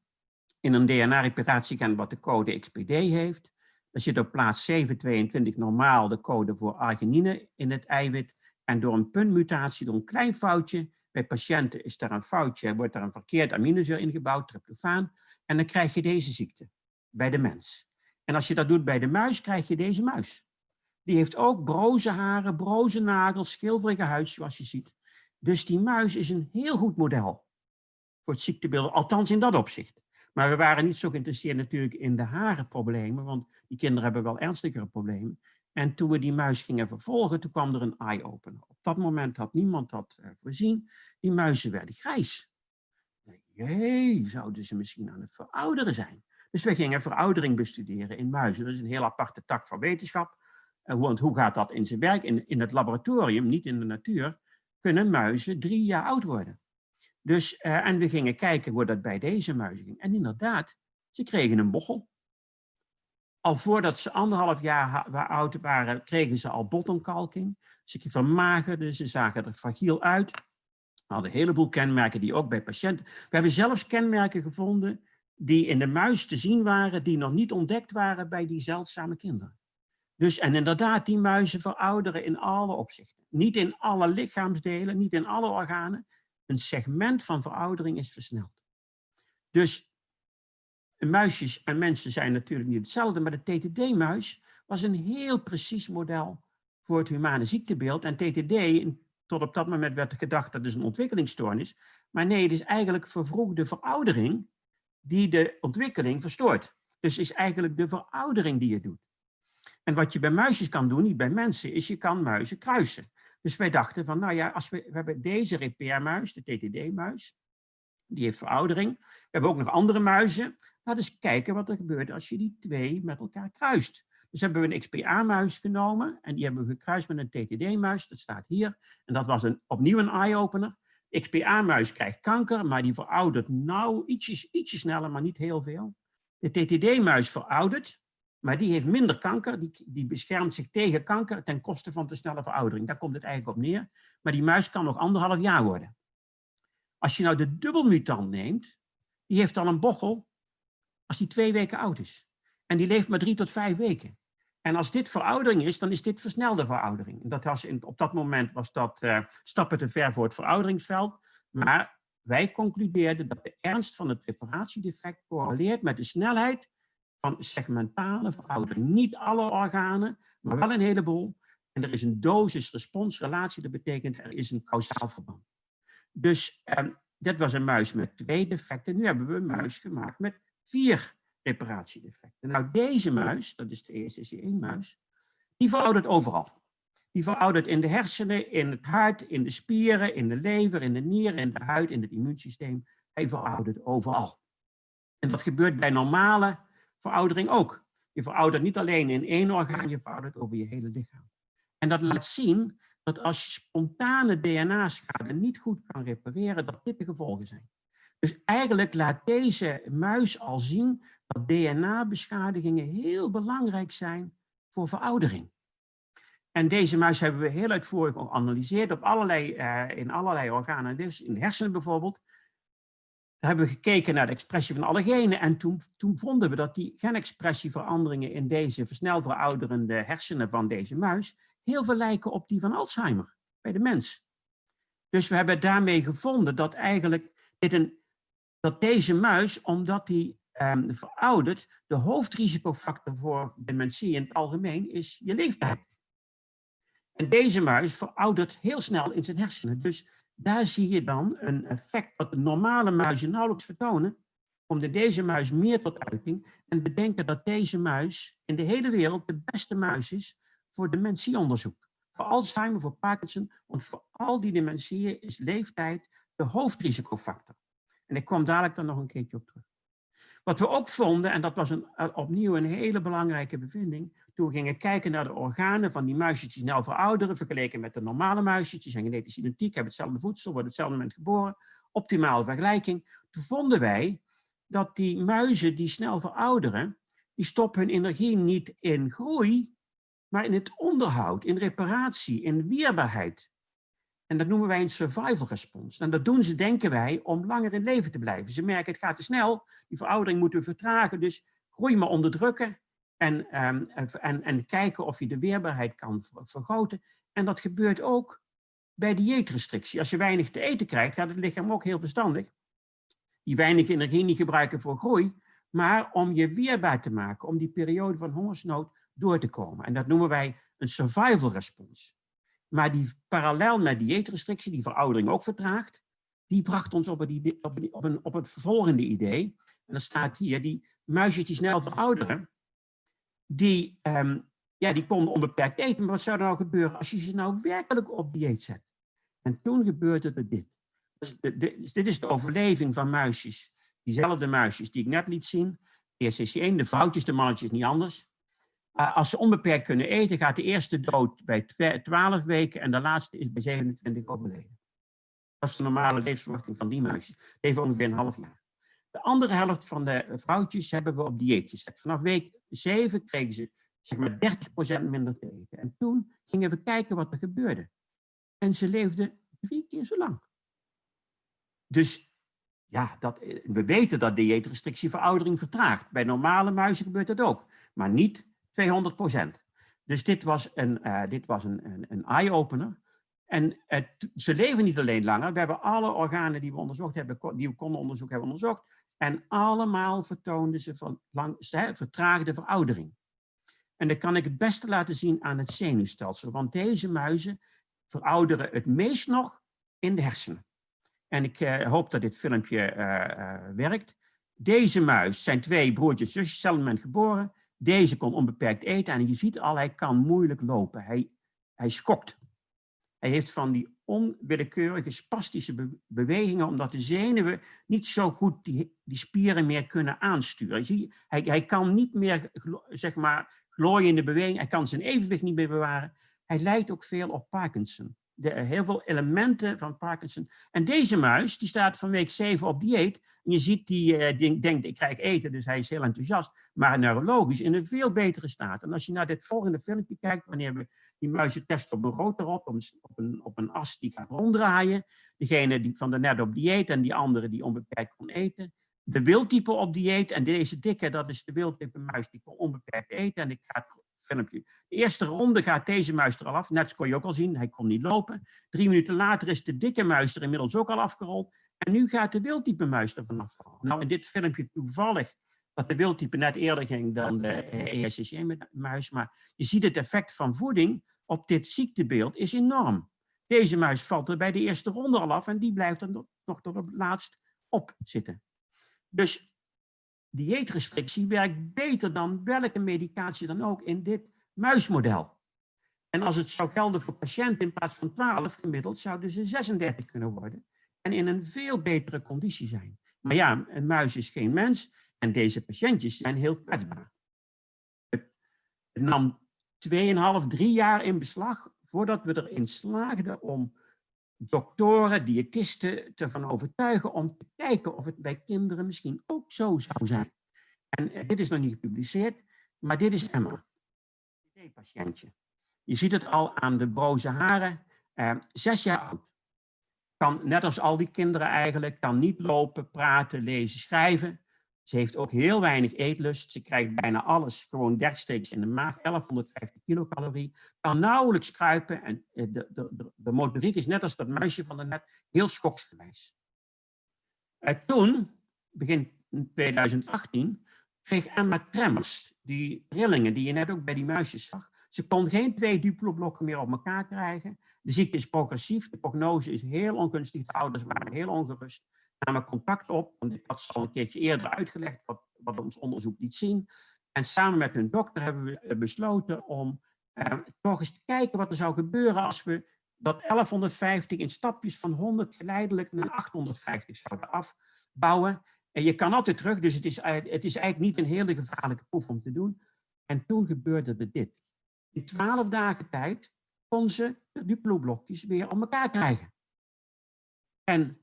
in een DNA-reparatie wat de code XPD heeft. Er zit op plaats 722 normaal de code voor arginine in het eiwit. En door een puntmutatie, door een klein foutje, bij patiënten is daar een foutje, wordt er een verkeerd aminozuur ingebouwd, tryptofaan, en dan krijg je deze ziekte bij de mens. En als je dat doet bij de muis, krijg je deze muis. Die heeft ook broze haren, broze nagels, schilderige huid, zoals je ziet. Dus die muis is een heel goed model voor het ziektebeeld, althans in dat opzicht. Maar we waren niet zo geïnteresseerd natuurlijk in de harenproblemen, want die kinderen hebben wel ernstigere problemen. En toen we die muis gingen vervolgen, toen kwam er een eye-opener. Op dat moment had niemand dat uh, voorzien. Die muizen werden grijs. Jee, zouden ze misschien aan het verouderen zijn? Dus we gingen veroudering bestuderen in muizen. Dat is een heel aparte tak van wetenschap. Uh, want hoe gaat dat in zijn werk? In, in het laboratorium, niet in de natuur, kunnen muizen drie jaar oud worden. Dus, uh, en we gingen kijken hoe dat bij deze muizen ging. En inderdaad, ze kregen een bochel. Al voordat ze anderhalf jaar oud waren, kregen ze al botontkalking. Ze vermagerden, ze zagen er fragiel uit. We hadden een heleboel kenmerken die ook bij patiënten... We hebben zelfs kenmerken gevonden die in de muis te zien waren, die nog niet ontdekt waren bij die zeldzame kinderen. Dus, en inderdaad, die muizen verouderen in alle opzichten. Niet in alle lichaamsdelen, niet in alle organen. Een segment van veroudering is versneld. Dus muisjes en mensen zijn natuurlijk niet hetzelfde, maar de TTD-muis was een heel precies model voor het humane ziektebeeld. En TTD, tot op dat moment werd gedacht dat is een ontwikkelingsstoornis. Maar nee, het is eigenlijk vervroegde veroudering die de ontwikkeling verstoort. Dus het is eigenlijk de veroudering die je doet. En wat je bij muisjes kan doen, niet bij mensen, is je kan muizen kruisen. Dus wij dachten van, nou ja, als we, we hebben deze repairmuis, de TTD-muis, die heeft veroudering. We hebben ook nog andere muizen. We eens kijken wat er gebeurt als je die twee met elkaar kruist. Dus hebben we een XPA-muis genomen en die hebben we gekruist met een TTD-muis. Dat staat hier. En dat was een, opnieuw een eye-opener. XPA-muis krijgt kanker, maar die veroudert nou ietsjes, ietsje sneller, maar niet heel veel. De TTD-muis veroudert, maar die heeft minder kanker. Die, die beschermt zich tegen kanker ten koste van te snelle veroudering. Daar komt het eigenlijk op neer. Maar die muis kan nog anderhalf jaar worden. Als je nou de dubbelmutant neemt, die heeft dan een bochel als die twee weken oud is. En die leeft maar drie tot vijf weken. En als dit veroudering is, dan is dit versnelde veroudering. Dat was in, op dat moment was dat uh, stappen te ver voor het verouderingsveld. Maar wij concludeerden dat de ernst van het reparatiedefect correleert met de snelheid van segmentale veroudering. Niet alle organen, maar wel een heleboel. En er is een dosis-responsrelatie, dat betekent er is een kausaal verband. Dus eh, dit was een muis met twee defecten. Nu hebben we een muis gemaakt met vier reparatiedefecten. Nou, deze muis, dat is de eerste één muis die veroudert overal. Die veroudert in de hersenen, in het hart, in de spieren, in de lever, in de nieren, in de huid, in het immuunsysteem. Hij veroudert overal. En dat gebeurt bij normale veroudering ook. Je veroudert niet alleen in één orgaan, je veroudert over je hele lichaam. En dat laat zien dat als je spontane DNA-schade niet goed kan repareren, dat dit de gevolgen zijn. Dus eigenlijk laat deze muis al zien dat DNA-beschadigingen heel belangrijk zijn voor veroudering. En deze muis hebben we heel uitvoerig geanalyseerd op allerlei, uh, in allerlei organen, dus in de hersenen bijvoorbeeld. Daar hebben we gekeken naar de expressie van alle genen en toen, toen vonden we dat die genexpressieveranderingen in deze versneld verouderende hersenen van deze muis heel veel lijken op die van Alzheimer bij de mens. Dus we hebben daarmee gevonden dat eigenlijk dit een, dat deze muis, omdat die um, veroudert, de hoofdrisicofactor voor dementie in het algemeen is je leeftijd. En deze muis veroudert heel snel in zijn hersenen. Dus daar zie je dan een effect dat de normale muizen nauwelijks vertonen, komt deze muis meer tot uiting en bedenken dat deze muis in de hele wereld de beste muis is voor dementieonderzoek. Voor Alzheimer, voor Parkinson, want voor al die dementieën is leeftijd de hoofdrisicofactor. En ik kom dadelijk dan nog een keertje op terug. Wat we ook vonden, en dat was een, eh, opnieuw een hele belangrijke bevinding, toen we gingen kijken naar de organen van die muisjes die snel verouderen, vergeleken met de normale muisjes, die zijn genetisch identiek, hebben hetzelfde voedsel, worden op hetzelfde moment geboren, optimale vergelijking. Toen vonden wij dat die muizen die snel verouderen, die stoppen hun energie niet in groei, maar in het onderhoud, in reparatie, in weerbaarheid. En dat noemen wij een survival response. En dat doen ze, denken wij, om langer in leven te blijven. Ze merken, het gaat te snel, die veroudering moeten we vertragen, dus groei maar onderdrukken en, um, en, en kijken of je de weerbaarheid kan vergroten. En dat gebeurt ook bij dieetrestrictie. Als je weinig te eten krijgt, gaat het lichaam ook heel verstandig. Die weinig energie niet gebruiken voor groei, maar om je weerbaar te maken, om die periode van hongersnood door te komen. En dat noemen wij een survival response. Maar die parallel met dieetrestrictie, die veroudering ook vertraagt, die bracht ons op, het, op, op, een, op het volgende idee. En dat staat hier, die muisjes die snel verouderen, die, um, ja, die konden onbeperkt eten. Maar wat zou er nou gebeuren als je ze nou werkelijk op dieet zet? En toen gebeurde er dit. Dus de, dus dit is de overleving van muisjes. Diezelfde muisjes die ik net liet zien. Is één, de vrouwtjes, de mannetjes niet anders. Uh, als ze onbeperkt kunnen eten, gaat de eerste dood bij 12 weken en de laatste is bij 27 overleden. Dat is de normale levensverwachting van die muisjes. Leven ongeveer een half jaar. De andere helft van de vrouwtjes hebben we op dieet gezet. Vanaf week 7 kregen ze zeg maar 30% minder te eten. En toen gingen we kijken wat er gebeurde. En ze leefden drie keer zo lang. Dus ja, dat, we weten dat dieetrestrictie veroudering vertraagt. Bij normale muizen gebeurt dat ook. Maar niet 200% Dus dit was een, uh, dit was een, een, een eye-opener. En het, ze leven niet alleen langer. We hebben alle organen die we onderzocht hebben, die we konden onderzoeken, hebben onderzocht. En allemaal vertoonden ze van lang, vertraagde veroudering. En dat kan ik het beste laten zien aan het zenuwstelsel. Want deze muizen verouderen het meest nog in de hersenen. En ik uh, hoop dat dit filmpje uh, werkt. Deze muis zijn twee broertjes zusjes, moment geboren. Deze kon onbeperkt eten en je ziet al, hij kan moeilijk lopen. Hij, hij schokt. Hij heeft van die onwillekeurige spastische bewegingen, omdat de zenuwen niet zo goed die, die spieren meer kunnen aansturen. Zie, hij, hij kan niet meer, zeg maar, glooiende beweging, hij kan zijn evenwicht niet meer bewaren. Hij lijkt ook veel op Parkinson. De, heel veel elementen van Parkinson. En deze muis, die staat van week 7 op dieet. En je ziet, die, uh, die denkt, ik krijg eten, dus hij is heel enthousiast. Maar neurologisch in een veel betere staat. En als je naar dit volgende filmpje kijkt, wanneer we die muizen testen op een rotorot, op een, op een as die gaat ronddraaien. Degene die van de net op dieet en die andere die onbeperkt kon eten. De wildtype op dieet en deze dikke, dat is de wildtype muis die kon onbeperkt eten. En ik ga het De eerste ronde gaat deze muis er al af. Net kon je ook al zien, hij kon niet lopen. Drie minuten later is de dikke muis er inmiddels ook al afgerold. En nu gaat de wildtype muis er vanaf. Nou, in dit filmpje toevallig dat de wildtype net eerder ging dan de ESCC-muis. Maar je ziet het effect van voeding op dit ziektebeeld is enorm. Deze muis valt er bij de eerste ronde al af en die blijft er nog tot het laatst op zitten. Dus dieetrestrictie werkt beter dan welke medicatie dan ook in dit muismodel. En als het zou gelden voor patiënten in plaats van 12 gemiddeld, zouden ze 36 kunnen worden en in een veel betere conditie zijn. Maar ja, een muis is geen mens en deze patiëntjes zijn heel kwetsbaar. Het nam 2,5, 3 jaar in beslag voordat we erin slaagden om doktoren, diëtisten ervan overtuigen om te kijken of het bij kinderen misschien ook zo zou zijn. En eh, dit is nog niet gepubliceerd, maar dit is Emma. Een patiëntje. Je ziet het al aan de broze haren. Eh, zes jaar oud. Kan, net als al die kinderen eigenlijk, kan niet lopen, praten, lezen, schrijven. Ze heeft ook heel weinig eetlust. Ze krijgt bijna alles gewoon rechtstreeks in de maag. 1150 kilocalorie. Kan nauwelijks kruipen. En eh, de, de, de, motoriek is net als dat muisje van de net heel schoksgewijs. En eh, toen, begin 2018, kreeg Emma tremors. Die rillingen die je net ook bij die muisjes zag. Ze kon geen twee duploblokken meer op elkaar krijgen. De ziekte is progressief. De prognose is heel ongunstig. De ouders waren heel ongerust namen contact op, want ik had ze al een keertje eerder uitgelegd wat, wat ons onderzoek liet zien. En samen met hun dokter hebben we eh, besloten om eh, toch eens te kijken wat er zou gebeuren als we dat 1150 in stapjes van 100 geleidelijk naar 850 zouden afbouwen. En je kan altijd terug, dus het is, het is eigenlijk niet een hele gevaarlijke proef om te doen. En toen gebeurde er dit. In 12 dagen tijd kon ze de duplo-blokjes weer op elkaar krijgen. En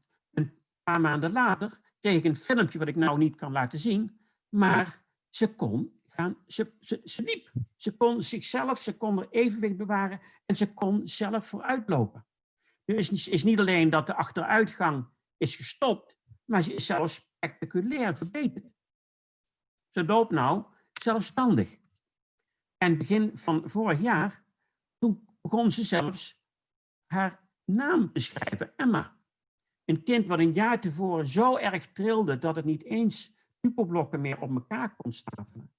paar maanden later kreeg ik een filmpje wat ik nou niet kan laten zien, maar ze kon gaan, ze, ze, ze liep. Ze kon zichzelf, ze kon er evenwicht bewaren en ze kon zelf vooruitlopen. Dus is, is niet alleen dat de achteruitgang is gestopt, maar ze is zelfs spectaculair verbeterd. Ze loopt nou zelfstandig. En begin van vorig jaar, toen begon ze zelfs haar naam te schrijven, Emma. Een kind wat een jaar tevoren zo erg trilde dat het niet eens tupelblokken meer op elkaar kon stapelen.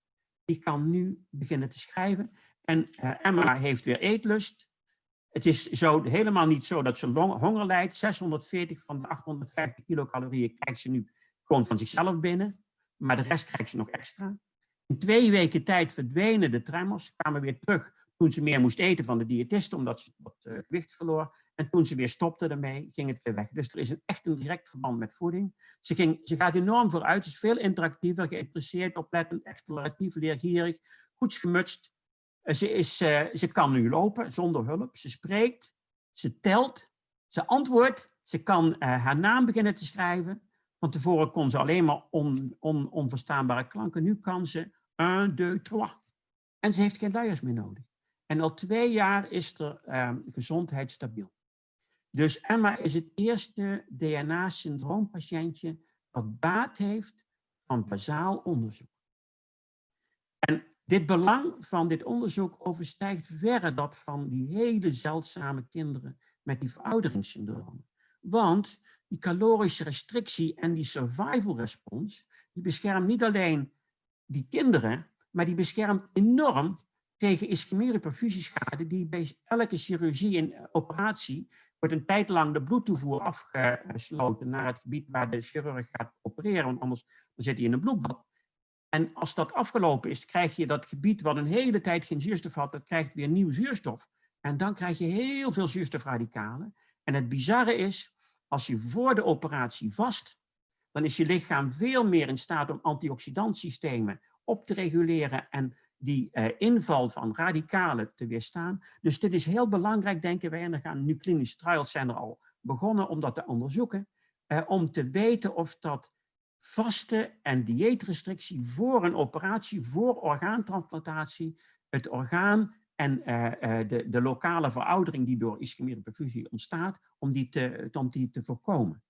Die kan nu beginnen te schrijven. En uh, Emma heeft weer eetlust. Het is zo, helemaal niet zo dat ze honger lijdt. 640 van de 850 kilocalorieën krijgt ze nu gewoon van zichzelf binnen. Maar de rest krijgt ze nog extra. In twee weken tijd verdwenen de tremors, kwamen weer terug toen ze meer moest eten van de diëtist, omdat ze wat uh, gewicht verloor. En toen ze weer stopte ermee, ging het weer weg. Dus er is een, echt een direct verband met voeding. Ze, ging, ze gaat enorm vooruit, ze is veel interactiever, geïnteresseerd, oplettend, exploratief, leergierig, goed gemutst. Eh, ze, is, uh, ze kan nu lopen zonder hulp, ze spreekt, ze telt, ze antwoordt, ze kan uh, haar naam beginnen te schrijven. Van tevoren kon ze alleen maar on, on, onverstaanbare klanken, nu kan ze 1, 2, 3. En ze heeft geen luiers meer nodig. En al twee jaar is er uh, gezondheid stabiel. Dus Emma is het eerste DNA-syndroompatiëntje dat baat heeft van bazaal onderzoek. En dit belang van dit onderzoek overstijgt verre dat van die hele zeldzame kinderen met die verouderingssyndroom. Want die calorische restrictie en die survival response, die beschermt niet alleen die kinderen, maar die beschermt enorm tegen ischemie-perfusieschade die bij elke chirurgie en operatie wordt een tijd lang de bloedtoevoer afgesloten naar het gebied waar de chirurg gaat opereren, want anders dan zit hij in een bloedbad. En als dat afgelopen is, krijg je dat gebied wat een hele tijd geen zuurstof had, dat krijgt weer nieuw zuurstof. En dan krijg je heel veel zuurstofradicalen. En het bizarre is, als je voor de operatie vast, dan is je lichaam veel meer in staat om antioxidantsystemen op te reguleren en die eh, inval van radicalen te weerstaan. Dus dit is heel belangrijk, denken wij, en er gaan nu klinische trials zijn er al begonnen om dat te onderzoeken, eh, om te weten of dat vaste en dieetrestrictie voor een operatie, voor orgaantransplantatie, het orgaan en eh, de, de lokale veroudering die door ischemie perfusie ontstaat, om die te, om die te voorkomen.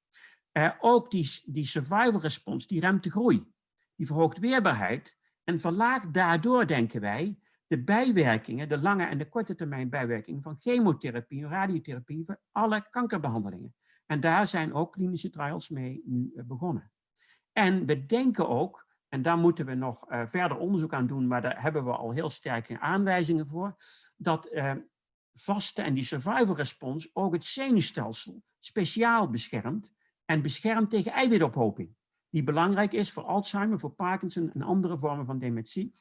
Ook die, die survival response, die remt de groei. Die verhoogt weerbaarheid en verlaagt daardoor, denken wij, de bijwerkingen, de lange en de korte termijn bijwerkingen van chemotherapie en radiotherapie voor alle kankerbehandelingen. En daar zijn ook klinische trials mee nu begonnen. En we denken ook, en daar moeten we nog uh, verder onderzoek aan doen, maar daar hebben we al heel sterke aanwijzingen voor, dat uh, vaste en die survival response ook het zenuwstelsel speciaal beschermt en beschermt tegen eiwitophoping, die belangrijk is voor Alzheimer, voor Parkinson en andere vormen van dementie.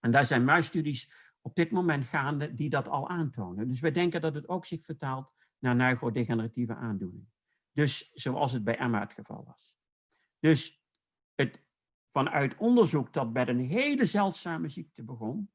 En daar zijn muisstudies op dit moment gaande die dat al aantonen. Dus we denken dat het ook zich vertaalt naar neurodegeneratieve aandoeningen. Dus zoals het bij Emma het geval was. Dus het, vanuit onderzoek dat bij een hele zeldzame ziekte begon,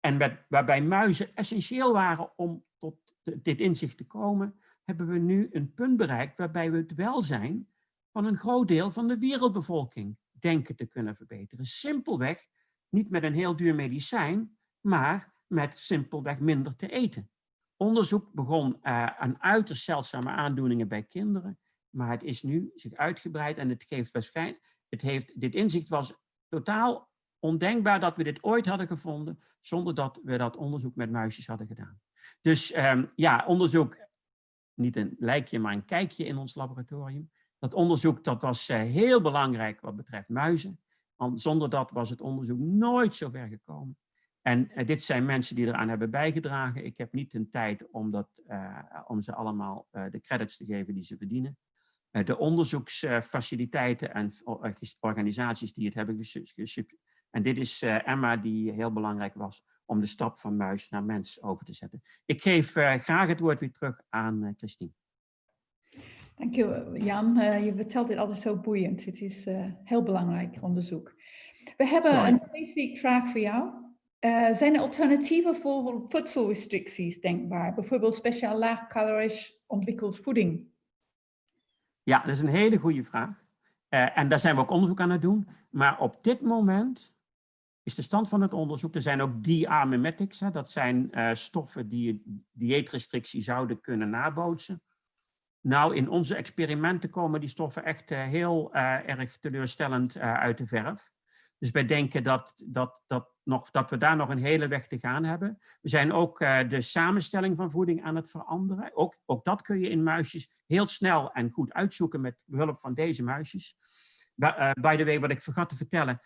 en met, waarbij muizen essentieel waren om tot dit inzicht te komen, hebben we nu een punt bereikt waarbij we het welzijn van een groot deel van de wereldbevolking denken te kunnen verbeteren. Simpelweg, niet met een heel duur medicijn, maar met simpelweg minder te eten. Onderzoek begon uh, aan uiterst zeldzame aandoeningen bij kinderen, maar het is nu zich uitgebreid en het geeft waarschijnlijk het heeft, dit inzicht was totaal ondenkbaar dat we dit ooit hadden gevonden zonder dat we dat onderzoek met muisjes hadden gedaan. Dus um, ja, onderzoek, niet een lijkje, maar een kijkje in ons laboratorium. Dat onderzoek dat was uh, heel belangrijk wat betreft muizen. Want zonder dat was het onderzoek nooit zo ver gekomen. En uh, dit zijn mensen die eraan hebben bijgedragen. Ik heb niet de tijd om, dat, uh, om ze allemaal de credits te geven die ze verdienen. Eh, de onderzoeksfaciliteiten en organisaties die het hebben gesub. En dit is eh, Emma die heel belangrijk was om de stap van muis naar mens over te zetten. Ik geef eh, graag het woord weer terug aan Christine. Dank je Jan. je vertelt dit altijd zo boeiend. Het is heel belangrijk onderzoek. We hebben Sorry. een specifieke vraag voor jou. Uh, zijn er alternatieven voor voedselrestricties denkbaar? Bijvoorbeeld speciaal laagcalorisch ontwikkeld voeding? Ja, dat is een hele goede vraag. Uh, en daar zijn we ook onderzoek aan het doen. Maar op dit moment is de stand van het onderzoek, er zijn ook diamimetics, hè, dat zijn uh, stoffen die dieetrestrictie zouden kunnen nabootsen. Nou, in onze experimenten komen die stoffen echt uh, heel erg teleurstellend uit de verf. Dus wij denken dat, dat, dat, nog, dat we daar nog een hele weg te gaan hebben. We zijn ook de samenstelling van voeding aan het veranderen. Ook, ook dat kun je in muisjes heel snel en goed uitzoeken met behulp van deze muisjes. By the way, wat ik vergat te vertellen.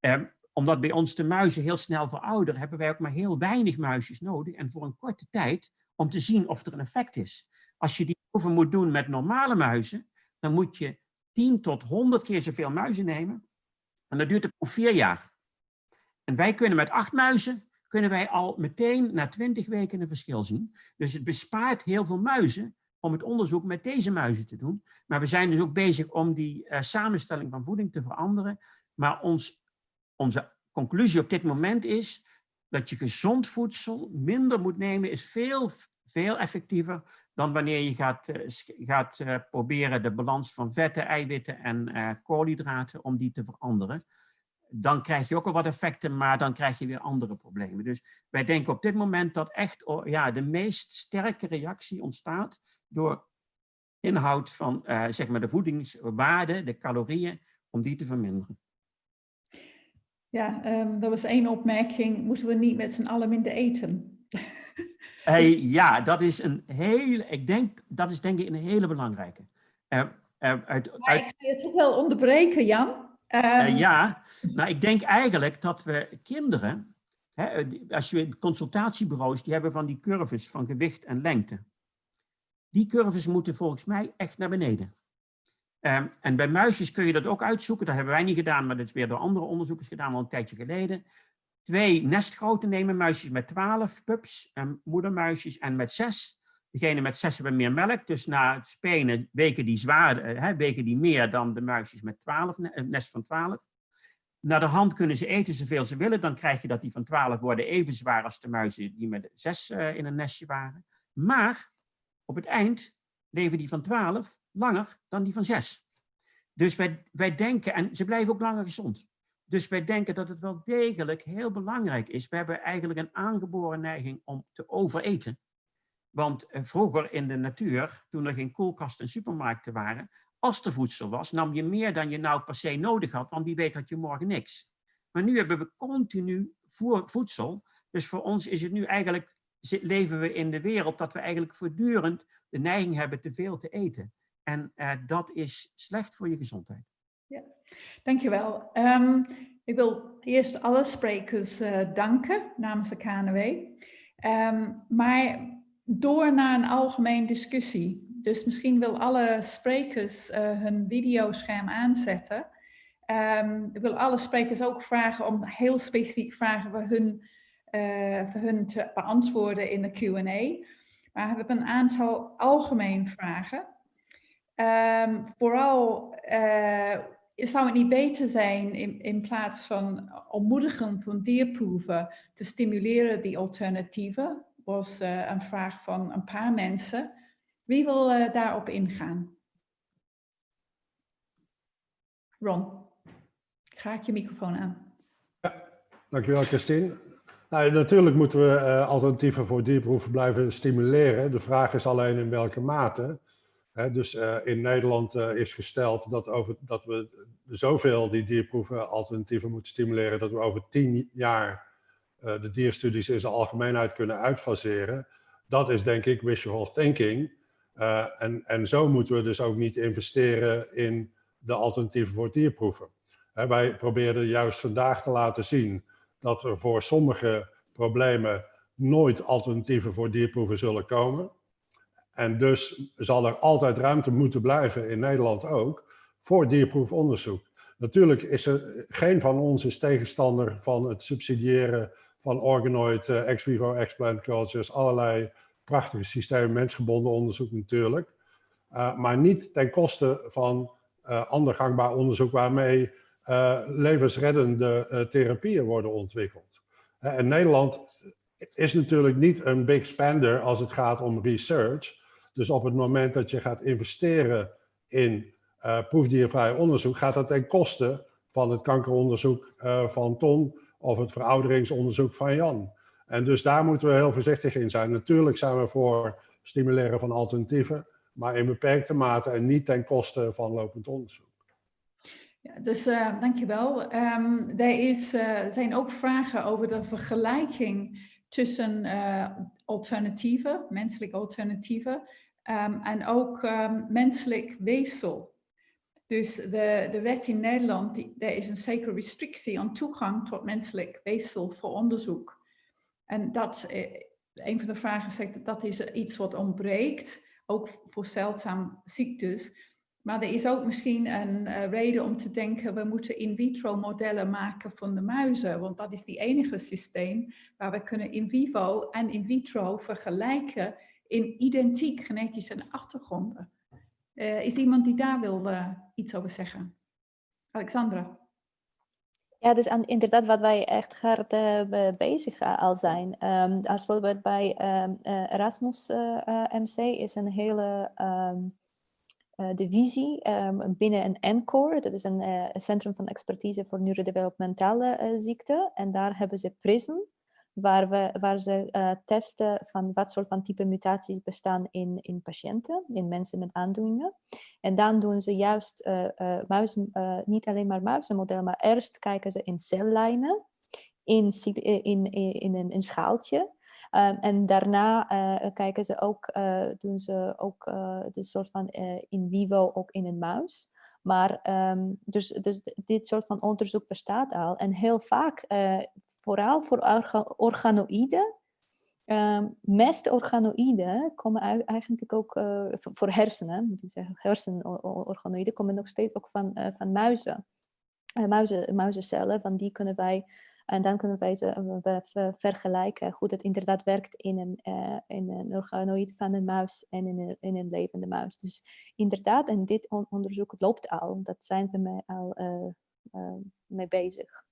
Uh, omdat bij ons de muizen heel snel verouderen, hebben wij ook maar heel weinig muisjes nodig. En voor een korte tijd om te zien of er een effect is. Als je die moet doen met normale muizen, dan moet je 10 tot 100 keer zoveel muizen nemen en dat duurt ook vier jaar. En wij kunnen met acht muizen, kunnen wij al meteen na twintig weken een verschil zien. Dus het bespaart heel veel muizen om het onderzoek met deze muizen te doen. Maar we zijn dus ook bezig om die uh, samenstelling van voeding te veranderen. Maar ons, onze conclusie op dit moment is dat je gezond voedsel minder moet nemen, is veel, veel effectiever dan wanneer je gaat, uh, gaat uh, proberen de balans van vetten, eiwitten en uh, koolhydraten om die te veranderen. Dan krijg je ook al wat effecten, maar dan krijg je weer andere problemen. Dus wij denken op dit moment dat echt oh, ja, de meest sterke reactie ontstaat door inhoud van zeg maar de voedingswaarde, de calorieën, om die te verminderen. Ja, um, dat was één opmerking. Moeten we niet met z'n allen minder eten? Hey, ja, dat is een hele, ik denk, dat is denk ik een hele belangrijke. Uh, uh, uit, uit... Ik ga je toch wel onderbreken, Jan. Um... ja, nou ik denk eigenlijk dat we kinderen, hè, als je consultatiebureaus, die hebben van die curves van gewicht en lengte. Die curves moeten volgens mij echt naar beneden. Um, en bij muisjes kun je dat ook uitzoeken. Dat hebben wij niet gedaan, maar dat is weer door andere onderzoekers gedaan al een tijdje geleden twee nestgrootte nemen, muisjes met 12 pups en moedermuisjes en met 6. Degene met 6 hebben meer melk, dus na het spenen weken die, zwaar, hè, weken die meer dan de muisjes met 12, een nest van 12. naar de hand kunnen ze eten zoveel ze willen. Dan krijg je dat die van 12 worden even zwaar als de muizen die met zes uh, in een nestje waren. Maar op het eind leven die van 12 langer dan die van 6. Dus wij, wij denken, en ze blijven ook langer gezond. Dus wij denken dat het wel degelijk heel belangrijk is. We hebben eigenlijk een aangeboren neiging om te overeten. Want eh, vroeger in de natuur, toen er geen koelkasten en supermarkten waren, als er voedsel was, nam je meer dan je nou per se nodig had, want wie weet had je morgen niks. Maar nu hebben we continu voedsel. Dus voor ons is het nu eigenlijk, leven we in de wereld dat we eigenlijk voortdurend de neiging hebben te veel te eten. En uh, dat is slecht voor je gezondheid. Ja, dankjewel. Um, ik wil eerst alle sprekers uh, danken namens de KNW. Ehm, maar door naar een algemeen discussie. Dus misschien wil alle sprekers uh, hun videoscherm aanzetten. Um, ik wil alle sprekers ook vragen om heel specifiek vragen voor hun, uh, voor hun te beantwoorden in de Q&A. Maar we hebben een aantal algemeen vragen. Vooral zou het niet beter zijn in, in plaats van ontmoedigen van dierproeven te stimuleren die alternatieven? Was uh, een vraag van een paar mensen. Wie wil uh, daarop ingaan? Ron, graag je microfoon aan. Ja, dankjewel Christine. Nou, natuurlijk moeten we uh, alternatieven voor dierproeven blijven stimuleren. De vraag is alleen in welke mate. Dus uh, in Nederland uh, is gesteld dat, over, dat we zoveel die dierproeven alternatieven moeten stimuleren, dat we over tien jaar de dierstudies in zijn algemeenheid kunnen uitfaseren. Dat is denk ik wishful thinking. en, en zo moeten we dus ook niet investeren in de alternatieven voor dierproeven. Wij probeerden juist vandaag te laten zien dat er voor sommige problemen nooit alternatieven voor dierproeven zullen komen. En dus zal er altijd ruimte moeten blijven, in Nederland ook, voor dierproefonderzoek. Natuurlijk is er geen van ons is tegenstander van het subsidiëren van organoid, uh, ex vivo, explant cultures, allerlei prachtige systemen, mensgebonden onderzoek natuurlijk. Uh, maar niet ten koste van uh, ander gangbaar onderzoek waarmee levensreddende therapieën worden ontwikkeld. en Nederland is natuurlijk niet een big spender als het gaat om research. Dus op het moment dat je gaat investeren in uh, proefdiervrij onderzoek, gaat dat ten koste van het kankeronderzoek uh, van Ton of het verouderingsonderzoek van Jan. En dus daar moeten we heel voorzichtig in zijn. Natuurlijk zijn we voor stimuleren van alternatieven, maar in beperkte mate en niet ten koste van lopend onderzoek. Ja, dus uh, dankjewel. Um, er is, zijn ook vragen over de vergelijking tussen alternatieven, menselijke alternatieven, Um, en ook um, menselijk weefsel. Dus de, de wet in Nederland, er is een zekere restrictie aan toegang tot menselijk weefsel voor onderzoek. En dat, eh, een van de vragen zegt dat dat is iets wat ontbreekt, ook voor zeldzame ziektes. Maar er is ook misschien een uh, reden om te denken, we moeten in vitro modellen maken van de muizen. Want dat is die enige systeem waar we kunnen in vivo en in vitro vergelijken in identiek genetische achtergronden. Uh, is iemand die daar wil iets over zeggen? Alexandra? Ja, dus aan, inderdaad wat wij echt hard uh, bezig al zijn. Um, als bijvoorbeeld bij um, Erasmus MC is een hele um, divisie binnen een ENCORE. Dat is een centrum van expertise voor neurodevelopmentale ziekten. En daar hebben ze PRISM waar, ze uh, testen van wat soort van type mutaties bestaan in, in patiënten, in mensen met aandoeningen. En dan doen ze juist uh, uh, muizen, niet alleen maar muizenmodellen, maar eerst kijken ze in cellijnen, in, in, in, een, schaaltje. Um, en daarna kijken ze ook, doen ze ook de soort van in vivo ook in een muis. Maar um, dus, dus dit soort van onderzoek bestaat al. En heel vaak vooral voor organoïden. Um, meeste organoïden komen eigenlijk ook uh, voor hersenen, moet ik zeggen, hersenorganoïden komen nog steeds ook van, uh, van muizen. Muizen, muizencellen, van die kunnen wij, en dan kunnen wij ze we vergelijken hoe het inderdaad werkt in een, in een organoïd van een muis en in een, in een levende muis. Dus inderdaad, en dit on onderzoek loopt al, dat zijn we al eh, mee bezig.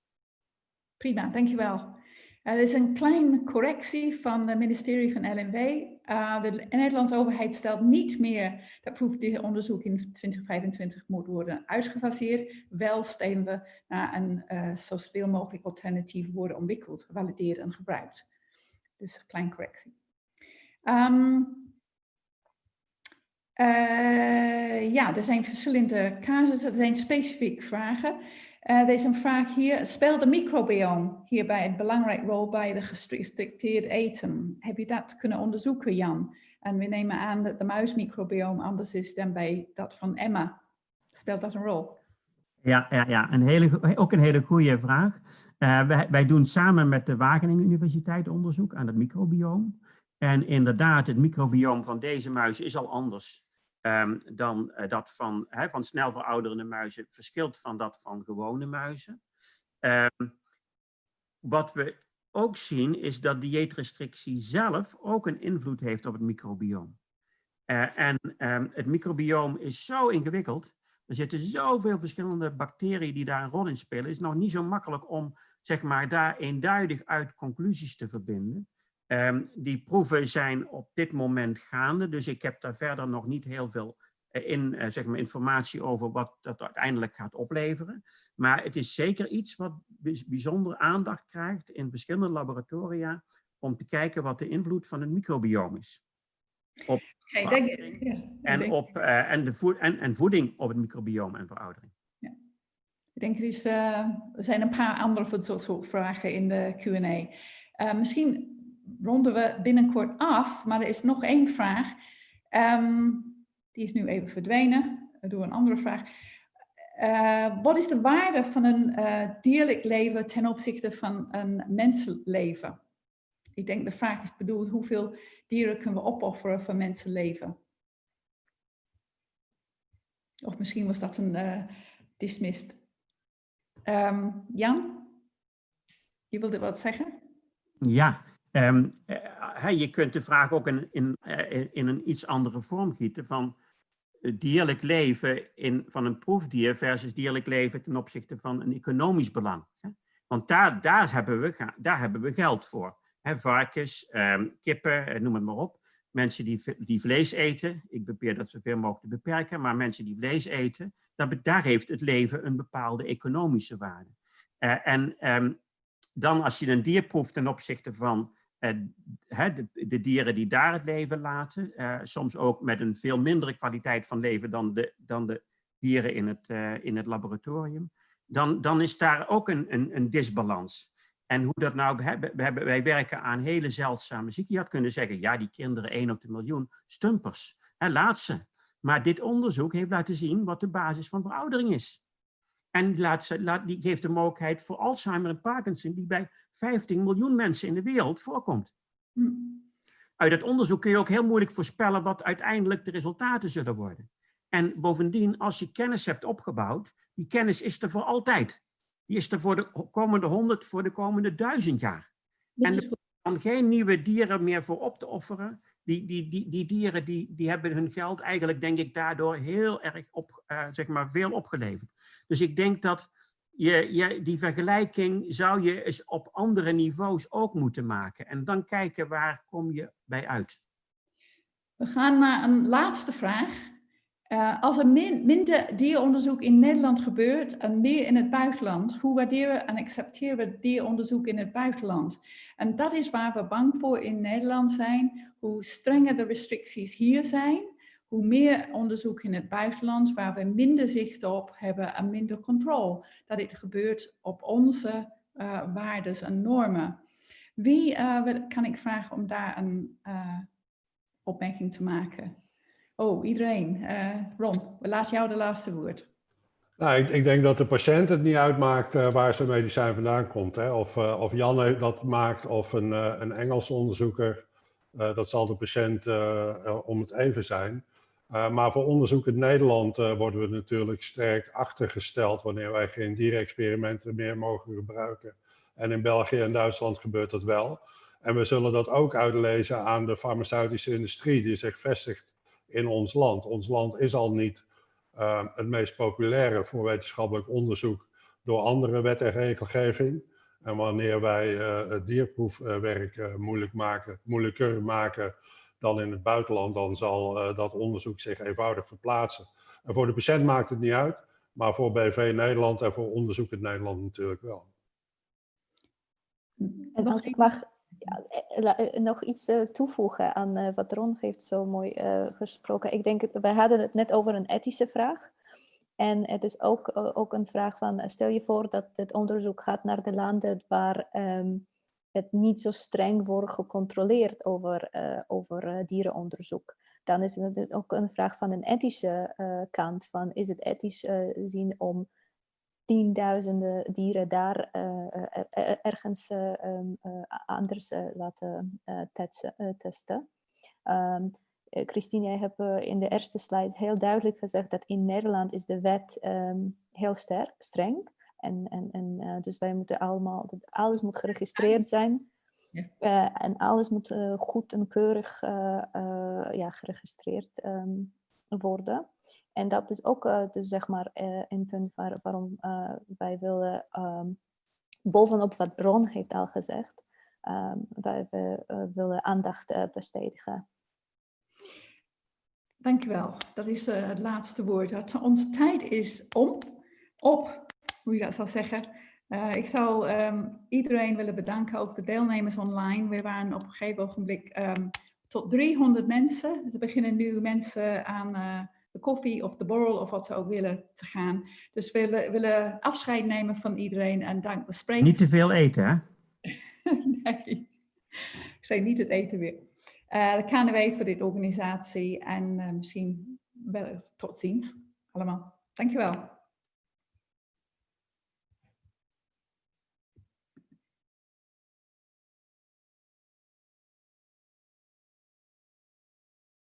Prima, dankjewel. Er is een kleine correctie van het ministerie van LNW. Uh, de Nederlandse overheid stelt niet meer dat proefdieronderzoek in 2025 moet worden uitgefaseerd. Wel stellen we naar een uh, zoveel mogelijk alternatief worden ontwikkeld, gevalideerd en gebruikt. Dus een kleine correctie. Um, ja, er zijn verschillende casussen, er zijn specifieke vragen. Uh, er is een vraag hier, speelt de microbiome hierbij een belangrijke rol bij de gerestricteerd eten? Heb je dat kunnen onderzoeken, Jan? En we nemen aan dat de muismicrobiome anders is dan bij dat van Emma. Speelt dat een rol? Ja, ja, ja. Een hele, ook een hele goede vraag. Uh, wij, wij, doen samen met de Wageningen Universiteit onderzoek aan het microbiome. En inderdaad, het microbiome van deze muis is al anders um, dan uh, dat van, van snel verouderende muizen verschilt van dat van gewone muizen. Um, wat we ook zien is dat dieetrestrictie zelf ook een invloed heeft op het microbioom. Uh, en um, het microbioom is zo ingewikkeld. Er zitten zoveel verschillende bacteriën die daar een rol in spelen. Het is nog niet zo makkelijk om zeg maar, daar eenduidig uit conclusies te verbinden. Um, die proeven zijn op dit moment gaande, dus ik heb daar verder nog niet heel veel eh, in, uh, zeg maar informatie over wat dat uiteindelijk gaat opleveren. Maar het is zeker iets wat bijzonder aandacht krijgt in verschillende laboratoria om te kijken wat de invloed van het microbiome is. Op denk, ja, en, op, uh, en, de voed en, en voeding op het microbiome en veroudering. Ja. Ik denk er, is, er zijn een paar andere soort vragen in de Q&A. misschien ronden we binnenkort af, maar er is nog één vraag. Um, die is nu even verdwenen. Doe een andere vraag. Uh, wat is de waarde van een uh, dierlijk leven ten opzichte van een mensenleven? Ik denk de vraag is bedoeld, hoeveel dieren kunnen we opofferen voor mensenleven? Of misschien was dat een uh, dismissed. Um, Jan, je wilde wat zeggen? Ja, Um, uh, je kunt de vraag ook in, in, uh, in een iets andere vorm gieten van dierlijk leven in, van een proefdier versus dierlijk leven ten opzichte van een economisch belang. Want daar, daar, hebben we, daar hebben we geld voor. Varkens, um, kippen, noem het maar op. Mensen die, die vlees eten, ik probeer dat zoveel mogelijk te beperken, maar mensen die vlees eten, daar, heeft het leven een bepaalde economische waarde. En um, dan als je een dier proeft ten opzichte van de, de, dieren die daar het leven laten, uh, soms ook met een veel mindere kwaliteit van leven dan de, dan de dieren in het, uh, in het laboratorium, dan, dan is daar ook een, een, een disbalans. En hoe dat nou, we hebben, wij werken aan hele zeldzame ziekten. Je had kunnen zeggen, ja, die kinderen 1 op de miljoen, stumpers, hè, laat ze. Maar dit onderzoek heeft laten zien wat de basis van veroudering is. En laat, laat, die geeft de mogelijkheid voor Alzheimer en Parkinson, die bij 15 miljoen mensen in de wereld voorkomt. Hm. Uit het onderzoek kun je ook heel moeilijk voorspellen wat uiteindelijk de resultaten zullen worden. En bovendien, als je kennis hebt opgebouwd, die kennis is er voor altijd. Die is er voor de komende honderd, voor de komende duizend jaar. En er kan geen nieuwe dieren meer voor op te offeren. Die, die, die, die dieren die, die hebben hun geld eigenlijk, denk ik, daardoor heel erg op, uh, zeg maar, veel opgeleverd. Dus ik denk dat die vergelijking zou je eens op andere niveaus ook moeten maken. En dan kijken waar kom je bij uit. We gaan naar een laatste vraag. Uh, als er min, minder dieronderzoek in Nederland gebeurt en meer in het buitenland, hoe waarderen en accepteren we dieronderzoek in het buitenland? En dat is waar we bang voor in Nederland zijn, hoe strenger de restricties hier zijn, hoe meer onderzoek in het buitenland waar we minder zicht op hebben en minder controle. Dat het gebeurt op onze uh, waarden en normen. Wie uh, kan ik vragen om daar een uh, opmerking te maken? Oh, iedereen. Ron, laten jou de laatste woord. Nou, ik, ik, denk dat de patiënt het niet uitmaakt waar zijn medicijn vandaan komt. Hè? Of, of Jan dat maakt of een, een Engelse onderzoeker. dat zal de patiënt om het even zijn. Uh, maar voor onderzoek in Nederland uh, worden we natuurlijk sterk achtergesteld wanneer wij geen dierexperimenten meer mogen gebruiken. En in België en Duitsland gebeurt dat wel. En we zullen dat ook uitlezen aan de farmaceutische industrie die zich vestigt in ons land. Ons land is al niet uh, het meest populaire voor wetenschappelijk onderzoek door andere wet en regelgeving. En wanneer wij eh, het dierproefwerk eh, moeilijk maken, moeilijker maken dan in het buitenland, dan zal eh, dat onderzoek zich eenvoudig verplaatsen. En voor de patiënt maakt het niet uit, maar voor BV Nederland en voor onderzoek in Nederland natuurlijk wel. En als ik mag ja, eh, eh, nog iets eh, toevoegen aan eh, wat Ron heeft zo mooi eh, gesproken. Ik denk, wij hadden het net over een ethische vraag. En het is ook, ook een vraag van, stel je voor dat het onderzoek gaat naar de landen waar ehm, het niet zo streng wordt gecontroleerd over, eh, over eh, dierenonderzoek. Dan is het ook een vraag van een ethische eh, kant. Van, is het ethisch eh, zien om tienduizenden dieren daar ergens a- anders laten testen. Christine, jij hebt in de eerste slide heel duidelijk gezegd dat in Nederland is de wet ehm, heel sterk, streng. En, en, en eh, dus wij moeten allemaal, alles moet geregistreerd zijn. Ja. Eh, en alles moet eh, goed en keurig ja, geregistreerd ehm, worden. En dat is ook dus zeg maar een punt waar, waarom wij willen, ehm, bovenop wat Ron heeft al gezegd, wij we, willen aandacht bestedigen. Dankjewel. Dat is het laatste woord. Onze tijd is om, op, hoe je dat zal zeggen. Eh, ik zou ehm, iedereen willen bedanken, ook de deelnemers online. We waren op een gegeven ogenblik ehm, tot 300 mensen. Er beginnen nu mensen aan eh, de koffie of de borrel of wat ze ook willen te gaan. Dus we willen, willen afscheid nemen van iedereen en dank de sprekers. Niet te veel eten, hè? nee, ik zei niet het eten weer. Eh de KNW voor dit organisatie en misschien wel tot ziens allemaal. Dankjewel.